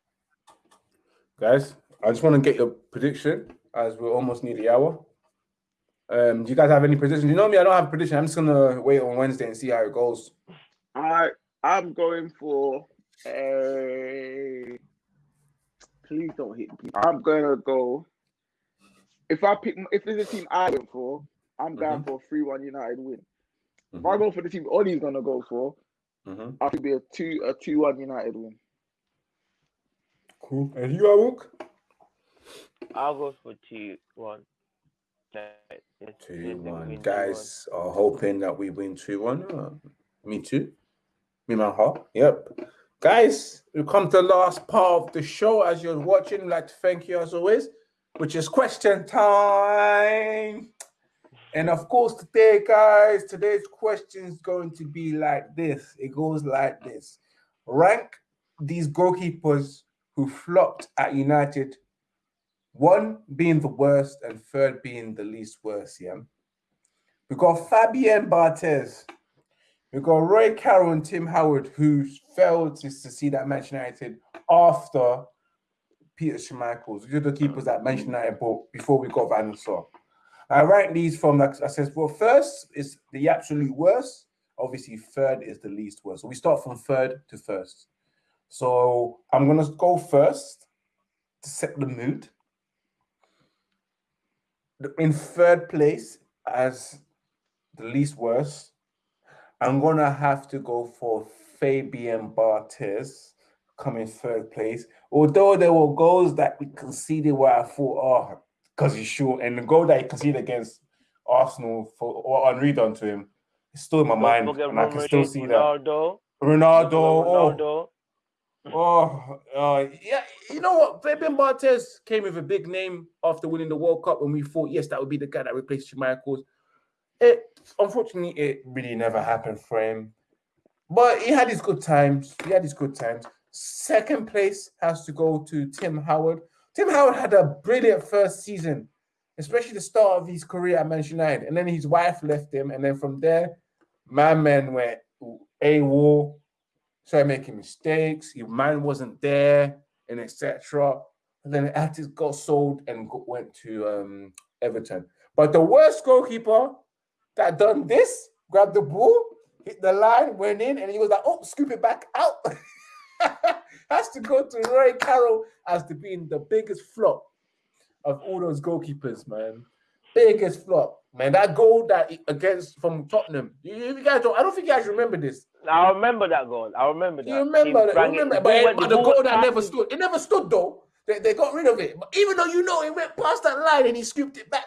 Guys, I just want to get your prediction as we're almost near the hour. Um, do you guys have any predictions? You know me, I don't have a prediction. I'm just gonna wait on Wednesday and see how it goes. I I'm going for a. Please don't hit me. I'm gonna go. If I pick, if there's a team I went for, I'm going mm-hmm. for a three-one United win. Mm-hmm. If I go for the team Ollie's gonna go for, mm-hmm. I could be a two a two one United win. Cool. And you, Awuk? I'll go for two one. Two one. Guys are hoping that we win two one. Uh, me too. Me my heart. Yep. Guys, we come to the last part of the show. As you're watching, I'd like to thank you as always, which is question time. And of course, today, guys, today's question is going to be like this. It goes like this. Rank these goalkeepers who flopped at United, one being the worst and third being the least worst, yeah? We got Fabien Barthez. We got Roy Carroll and Tim Howard, who failed to succeed at Manchester United after Peter Schmeichel. These are the keepers that Manchester United bought before we got Van Sar. I rank these from, like I said, well, first is the absolute worst. Obviously, third is the least worst. So we start from third to first. So I'm going to go first to set the mood. In third place, as the least worst, I'm going to have to go for Fabien Barthez coming third place. Although there were goals that we conceded where I thought, oh, because he's short, and the goal that he conceded against Arsenal for or Henry done to him, it's still in my mind, and I can still see Ronaldo. that. Ronaldo, Ronaldo. Oh, Oh, uh, yeah. You know what? Fabien Barthez came with a big name after winning the World Cup, and we thought, yes, that would be the guy that replaced Schmeichel. It unfortunately it really never happened for him, but he had his good times. He had his good times. Second place has to go to Tim Howard. Tim Howard had a brilliant first season, especially the start of his career at Manchester United, and then his wife left him, and then from there, my man went AWOL started making mistakes. Your man wasn't there, and etc. And then Atis got sold and went to um, Everton. But the worst goalkeeper that done this, grabbed the ball, hit the line, went in, and he was like, "Oh, scoop it back out." Has to go to Roy Carroll as to being the biggest flop of all those goalkeepers, man. Biggest flop, man. That goal that against from Tottenham. You, you guys don't. I don't think you guys remember this. I remember that goal. I remember that. You remember that? You remember, but, but the goal that never stood. It never stood though. They, they got rid of it. But even though you know it went past that line and he scooped it back.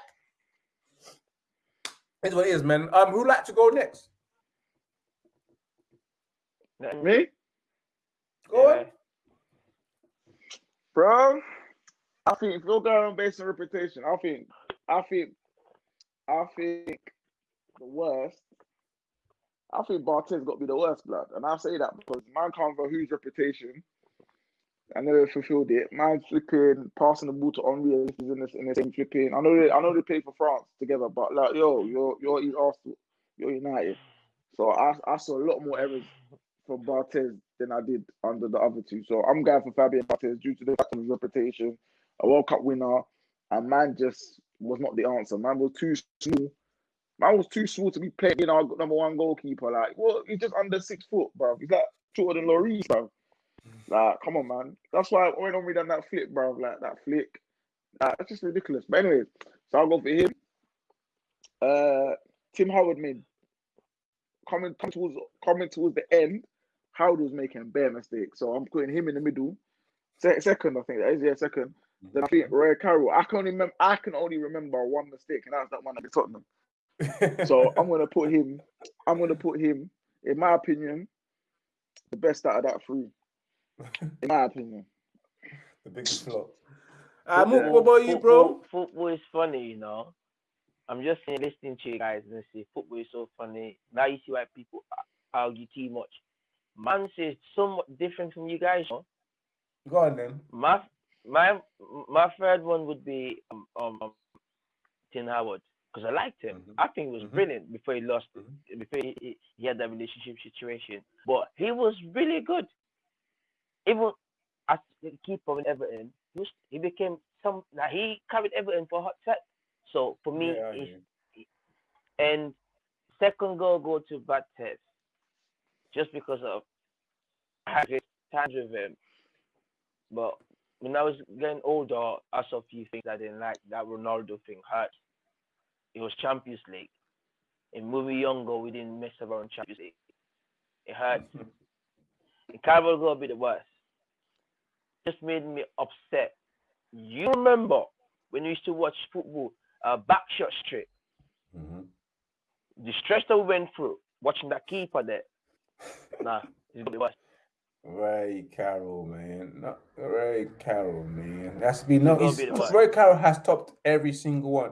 That's what it is, man. Um, who'd like to go next? Me? Go yeah. on. Bro, I think if you're going based on reputation, I think I think I think the worst I think Barthez got to be the worst blood, and I say that because man can't for whose reputation. I never fulfilled it. Man flipping, passing the ball to Henry in the, in the same flipping. I know they, I know they play for France together, but like yo, you're you're Arsenal, you're United. So I I saw a lot more errors from Barthez than I did under the other two. So I'm going for Fabien Barthez due to the fact of his reputation, a World Cup winner, and man just was not the answer. Man was too small Man was too small to be playing our number one goalkeeper. Like, well, he's just under six foot, bro. He's like shorter than Lloris, bro. Like, come on, man. That's why when I done that flick, bro, like that flick, like, that's just ridiculous. But anyways, so I'll go for him. Uh, Tim Howard made coming, coming towards coming towards the end. Howard was making bare mistakes, so I'm putting him in the middle. Se- second, I think that is yeah, second. Then I think Roy Carroll. I can only remember. I can only remember one mistake, and that's that one at Tottenham so I'm gonna put him. I'm gonna put him. In my opinion, the best out of that three. In my opinion, the biggest flop. Uh, what about you, bro? Football, football is funny, you know. I'm just listening to you guys and say football is so funny. Now you see why people argue too much. Man says somewhat different from you guys. You know? Go on then. My my my third one would be um, um Tim Howard because I liked him. Mm-hmm. I think he was mm-hmm. brilliant before he lost, mm-hmm. before he, he, had that relationship situation. But he was really good. Even as the keeper in Everton, he, was, he became some. Now he carried Everton for a hot set. So for me, yeah, and second goal go to Barthez, just because of I had times with him. But when I was getting older, I saw a few things I didn't like. That Ronaldo thing hurt it was Champions League. In movie younger, we didn't mess around Champions League. It hurt. in Carabao got a bit worse. Just made me upset. You remember when we used to watch football, uh, Backshot Street? Mm-hmm. The stress that we went through watching that keeper there. nah, it's the worst. Roy Carroll, man. Not Roy Carroll, man. That's be no. Roy Carroll has topped every single one.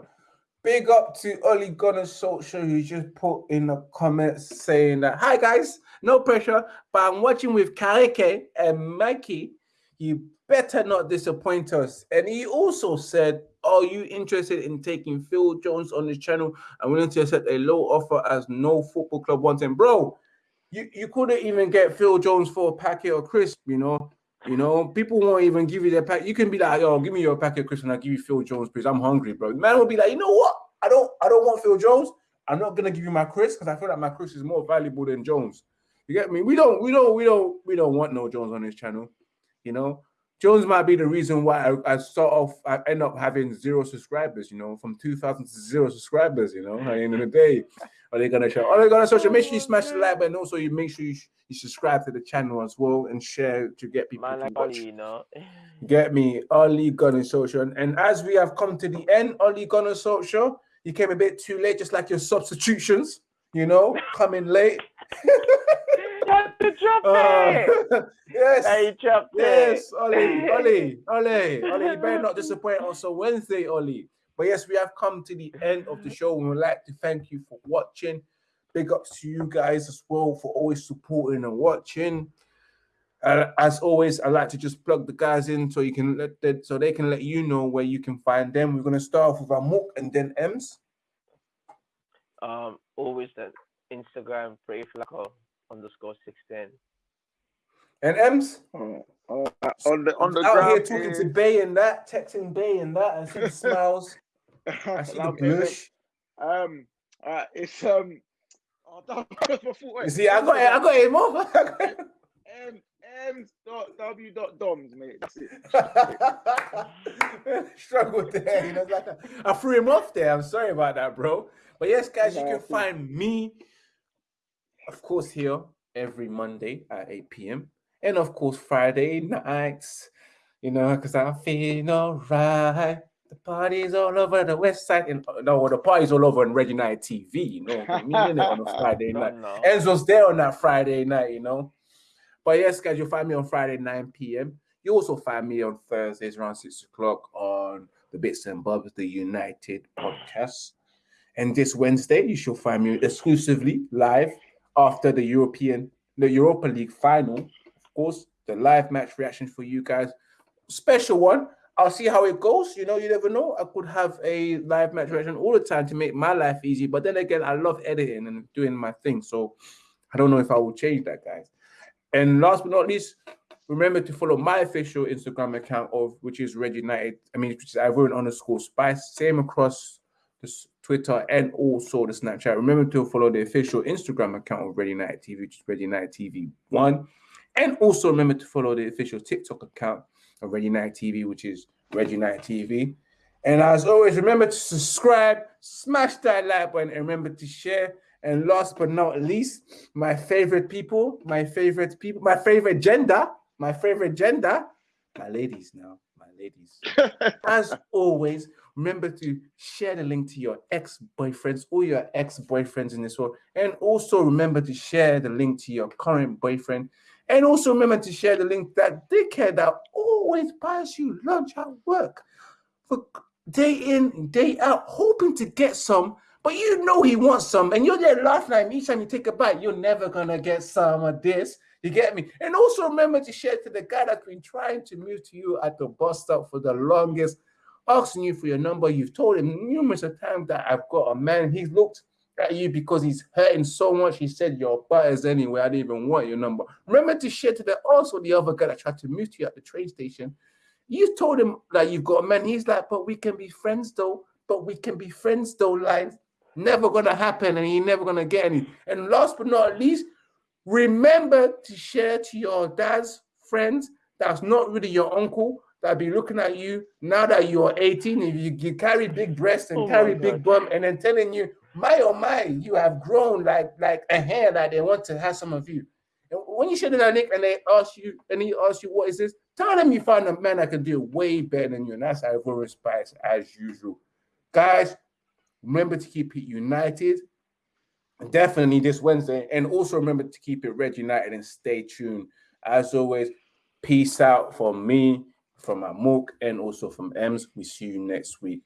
Big up to Oli Gunner Social who just put in the comments saying that hi guys, no pressure, but I'm watching with Kareke and Mikey. you better not disappoint us. And he also said, Are you interested in taking Phil Jones on his channel? I'm willing to accept a low offer as no football club wants him. Bro, you, you couldn't even get Phil Jones for a packet of crisp, you know. You know, people won't even give you their pack. You can be like, yo, give me your packet crisp and I'll give you Phil Jones, please. I'm hungry, bro. man will be like, you know what? I don't I don't want Phil Jones. I'm not gonna give you my Chris because I feel like my Chris is more valuable than Jones. You get me? We don't, we don't, we don't, we don't want no Jones on this channel. You know, Jones might be the reason why I, I sort of I end up having zero subscribers. You know, from two thousand to zero subscribers. You know, at the end of the day, are they gonna show? Are they gonna social? Make sure you smash the like button. Also, you make sure you, you subscribe to the channel as well and share to get people Man, to like watch. you know. Get me, Oli Gunner Social. And as we have come to the end, Oli Gunner Social, you came a bit too late, just like your substitutions. You know, coming late. to drop uh, yes. Yes, Ollie, Ollie, Ollie, Ollie. You better not disappoint us on Wednesday, Ollie. But yes, we have come to the end of the show. We would like to thank you for watching. Big ups to you guys as well for always supporting and watching. Uh, as always, I like to just plug the guys in so you can let that so they can let you know where you can find them. We're gonna start off with our Mook and then Ems. Um, always that Instagram, pray flaco underscore sixteen. And Ems? Oh, oh, on the on the out ground, here talking is... to Bay and that, texting Bay and that. I see smiles. I see the blush. Um, uh, it's um. Oh, you see, I got it. I got it more. M M dot W dot doms, mate. That's it. Struggled there. You know, like a, I threw him off there. I'm sorry about that, bro. But yes, guys, you can find me of course, here every Monday at 8 p.m. And of course, Friday nights, you know, because I feel alright. The party's all over the west side. And uh, no, the party's all over on Reggae Night TV, you know. I mean, on a Friday night. No. Enzo's there on that Friday night, you know. But yes, guys, you'll find me on Friday, 9 p.m. You also find me on Thursdays around 6 o'clock on the Bits and Bobs, the United podcast. And this Wednesday, you shall find me exclusively live after the European, the Europa League final. Of course, the live match reaction for you guys. Special one. I'll see how it goes. You know, you never know. I could have a live match reaction all the time to make my life easy. But then again, I love editing and doing my thing. So I don't know if I will change that, guys. And last but not least, remember to follow my official Instagram account of which is Red United. I mean, which is Ivorian underscore Spice. Same across this Twitter, and also the Snapchat. Remember to follow the official Instagram account of Red United TV, which is Red United TV One, and also remember to follow the official TikTok account of Red United TV, which is Red United TV. And as always, remember to subscribe, smash that like button, and remember to share. And last but not least, my favorite people, my favorite people, my favorite gender, my favorite gender, my ladies now, my ladies. As always, Remember to share the link to your ex-boyfriends or your ex-boyfriends in this world. And also remember to share the link to your current boyfriend. And also remember to share the link that dickhead that always buys you lunch at work for day in, day out, hoping to get some, but you know he wants some, and you're there laughing at him each time you take a bite. You're never gonna get some of this. You get me? And also remember to share to the guy that's been trying to move to you at the bus stop for the longest asking you for your number. You've told him numerous times that I've got a man. He's looked at you because he's hurting so much. He said your butters anyway. I didn't even want your number. Remember to share to the also the other guy that tried to move to you at the train station. You told him that you've got a man. He's like, but we can be friends though. But we can be friends though. Like never gonna happen, and he never gonna get any. And last but not least, remember to share to your dad's friends that's not really your uncle that be looking at you now that you're 18, if you, you carry big breasts and oh carry big bum, and then telling you, my oh my, you have grown like like a hair that they want to have some of you. And when you show them that Nick and they ask you, and he asks you, what is this? Tell them you found a man that can do way better than you. And that's Ivory Spice as usual. Guys, remember to keep it united. Definitely this Wednesday. And also remember to keep it red united and stay tuned. As always, peace out from me from Amok and also from Ems. We see you next week.